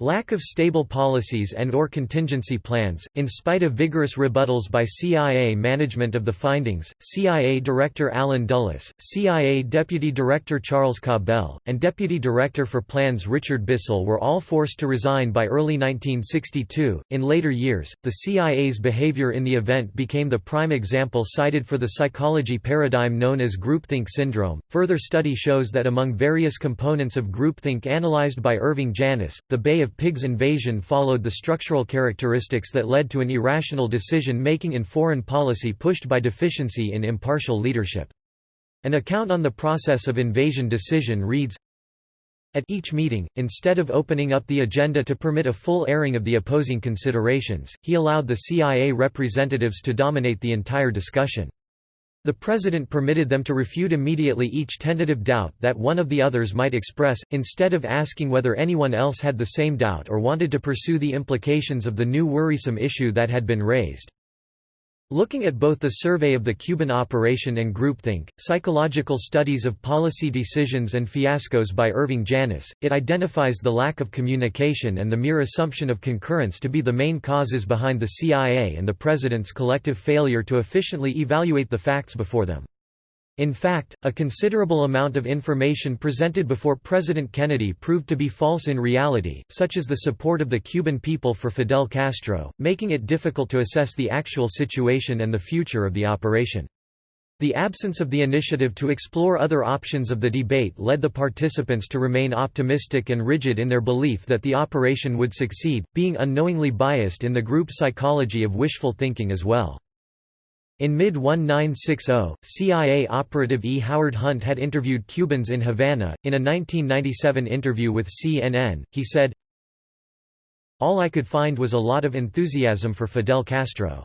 Lack of stable policies and or contingency plans, in spite of vigorous rebuttals by CIA management of the findings, CIA Director Allen Dulles, CIA Deputy Director Charles Cabell, and Deputy Director for Plans Richard Bissell were all forced to resign by early 1962. In later years, the CIA's behavior in the event became the prime example cited for the psychology paradigm known as groupthink syndrome. Further study shows that among various components of groupthink analyzed by Irving Janis, the Bay of of Pigs invasion followed the structural characteristics that led to an irrational decision-making in foreign policy pushed by deficiency in impartial leadership. An account on the process of invasion decision reads, at each meeting, instead of opening up the agenda to permit a full airing of the opposing considerations, he allowed the CIA representatives to dominate the entire discussion. The President permitted them to refute immediately each tentative doubt that one of the others might express, instead of asking whether anyone else had the same doubt or wanted to pursue the implications of the new worrisome issue that had been raised. Looking at both the survey of the Cuban operation and groupthink, psychological studies of policy decisions and fiascos by Irving Janis, it identifies the lack of communication and the mere assumption of concurrence to be the main causes behind the CIA and the President's collective failure to efficiently evaluate the facts before them. In fact, a considerable amount of information presented before President Kennedy proved to be false in reality, such as the support of the Cuban people for Fidel Castro, making it difficult to assess the actual situation and the future of the operation. The absence of the initiative to explore other options of the debate led the participants to remain optimistic and rigid in their belief that the operation would succeed, being unknowingly biased in the group psychology of wishful thinking as well. In mid-1960, CIA operative E. Howard Hunt had interviewed Cubans in Havana. In a 1997 interview with CNN, he said, All I could find was a lot of enthusiasm for Fidel Castro.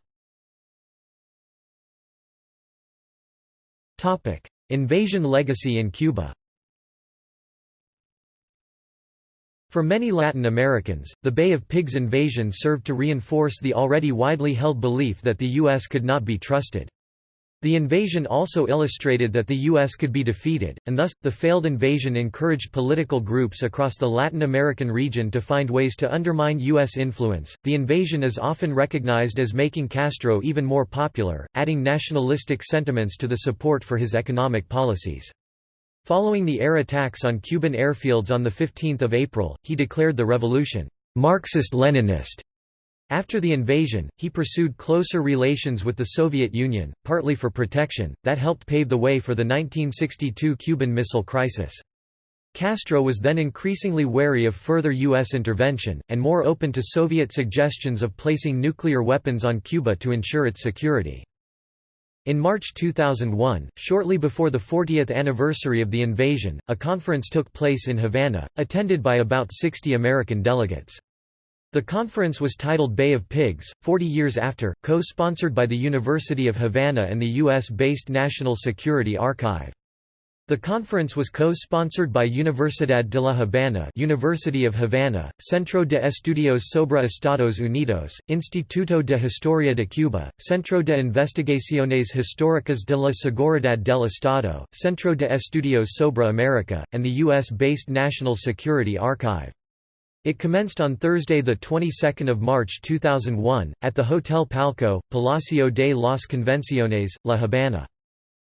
Invasion legacy in Cuba For many Latin Americans, the Bay of Pigs invasion served to reinforce the already widely held belief that the U.S. could not be trusted. The invasion also illustrated that the U.S. could be defeated, and thus, the failed invasion encouraged political groups across the Latin American region to find ways to undermine U.S. influence. The invasion is often recognized as making Castro even more popular, adding nationalistic sentiments to the support for his economic policies. Following the air attacks on Cuban airfields on 15 April, he declared the revolution, "'Marxist-Leninist". After the invasion, he pursued closer relations with the Soviet Union, partly for protection, that helped pave the way for the 1962 Cuban Missile Crisis. Castro was then increasingly wary of further U.S. intervention, and more open to Soviet suggestions of placing nuclear weapons on Cuba to ensure its security. In March 2001, shortly before the 40th anniversary of the invasion, a conference took place in Havana, attended by about 60 American delegates. The conference was titled Bay of Pigs, 40 years after, co-sponsored by the University of Havana and the U.S.-based National Security Archive. The conference was co-sponsored by Universidad de la Habana University of Havana, Centro de Estudios sobre Estados Unidos, Instituto de Historia de Cuba, Centro de Investigaciones Históricas de la Seguridad del Estado, Centro de Estudios sobre America, and the U.S.-based National Security Archive. It commenced on Thursday, the 22nd of March 2001, at the Hotel Palco, Palacio de las Convenciones, La Habana.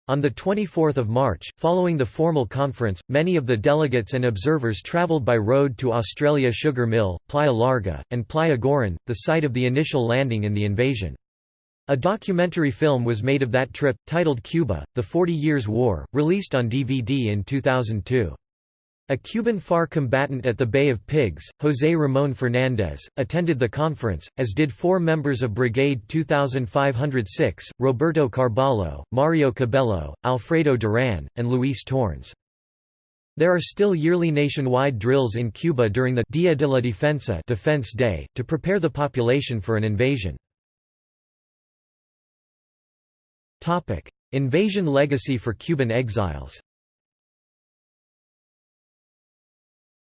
On 24 March, following the formal conference, many of the delegates and observers traveled by road to Australia Sugar Mill, Playa Larga, and Playa Girón, the site of the initial landing in the invasion. A documentary film was made of that trip, titled Cuba, The Forty Years' War, released on DVD in 2002. A Cuban FAR combatant at the Bay of Pigs, José Ramón Fernández, attended the conference, as did four members of Brigade 2506, Roberto Carballo, Mario Cabello, Alfredo Duran, and Luis Tornes. There are still yearly nationwide drills in Cuba during the Día de la Defensa Defense Day, to prepare the population for an invasion. Invasion legacy for Cuban exiles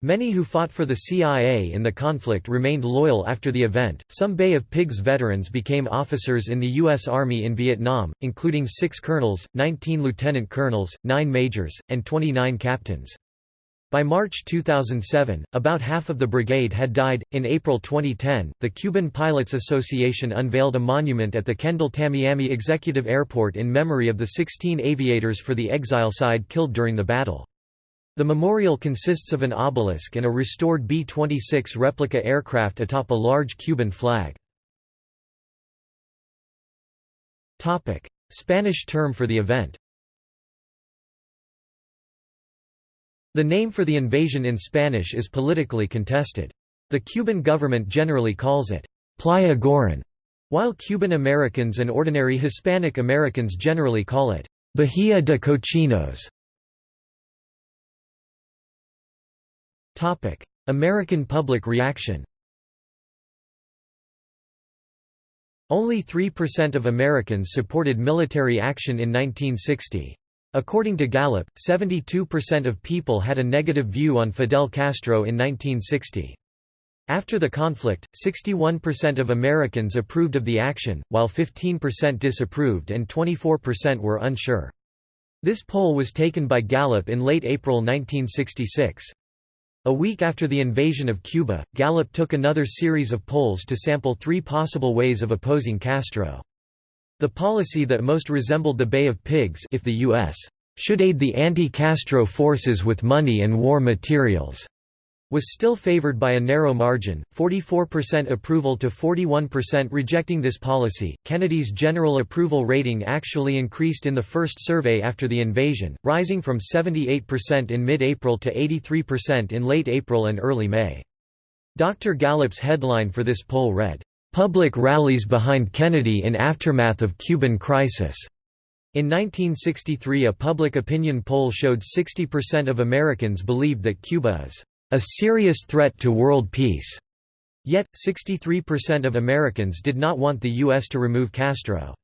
Many who fought for the CIA in the conflict remained loyal after the event. Some Bay of Pigs veterans became officers in the U.S. Army in Vietnam, including six colonels, 19 lieutenant colonels, 9 majors, and 29 captains. By March 2007, about half of the brigade had died. In April 2010, the Cuban Pilots Association unveiled a monument at the Kendall Tamiami Executive Airport in memory of the 16 aviators for the exile side killed during the battle. The memorial consists of an obelisk and a restored B-26 replica aircraft atop a large Cuban flag. Spanish term for the event The name for the invasion in Spanish is politically contested. The Cuban government generally calls it Playa Girón, while Cuban Americans and ordinary Hispanic Americans generally call it Bahía de Cochinos. American public reaction Only 3% of Americans supported military action in 1960. According to Gallup, 72% of people had a negative view on Fidel Castro in 1960. After the conflict, 61% of Americans approved of the action, while 15% disapproved and 24% were unsure. This poll was taken by Gallup in late April 1966. A week after the invasion of Cuba, Gallup took another series of polls to sample three possible ways of opposing Castro. The policy that most resembled the Bay of Pigs if the U.S. should aid the anti-Castro forces with money and war materials was still favored by a narrow margin, 44% approval to 41% rejecting this policy. Kennedy's general approval rating actually increased in the first survey after the invasion, rising from 78% in mid-April to 83% in late April and early May. Dr. Gallup's headline for this poll read, "Public rallies behind Kennedy in aftermath of Cuban crisis." In 1963 a public opinion poll showed 60% of Americans believed that Cuba is a serious threat to world peace. Yet, 63% of Americans did not want the U.S. to remove Castro.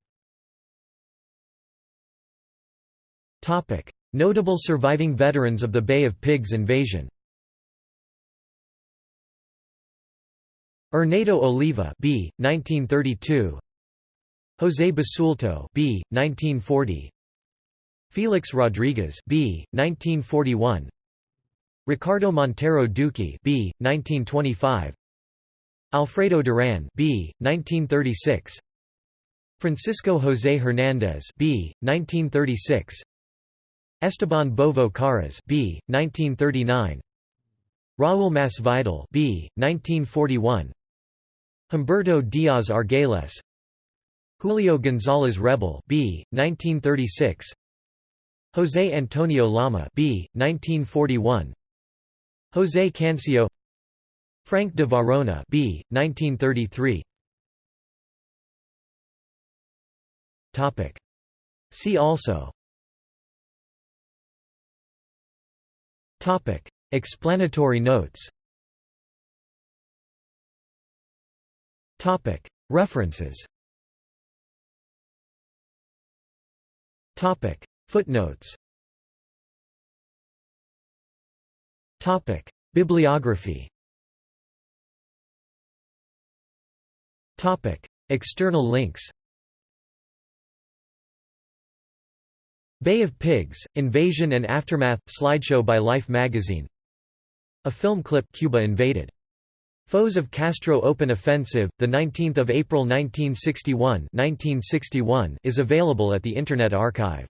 Notable surviving veterans of the Bay of Pigs invasion Erneido Oliva B. 1932 José Basulto B. 1940 Felix Rodriguez B. 1941 Ricardo Montero Duque B. 1925 Alfredo Duran B. 1936 Francisco José Hernández B. 1936 Esteban Bovo Caras B. 1939 Raúl Masvidal B. 1941 Humberto Díaz Argüelles Julio González Rebull B. 1936 José Antonio Lama B. 1941 José Cancio Frank de Varona B. 1933 Topic. See also Topic. Explanatory notes Topic. References Topic. Footnotes Topic: Bibliography. Topic: External links. Bay of Pigs: Invasion and Aftermath slideshow by Life magazine. A film clip Cuba invaded. Foes of Castro Open Offensive, 19 April 1961 1961 is available at the Internet Archive.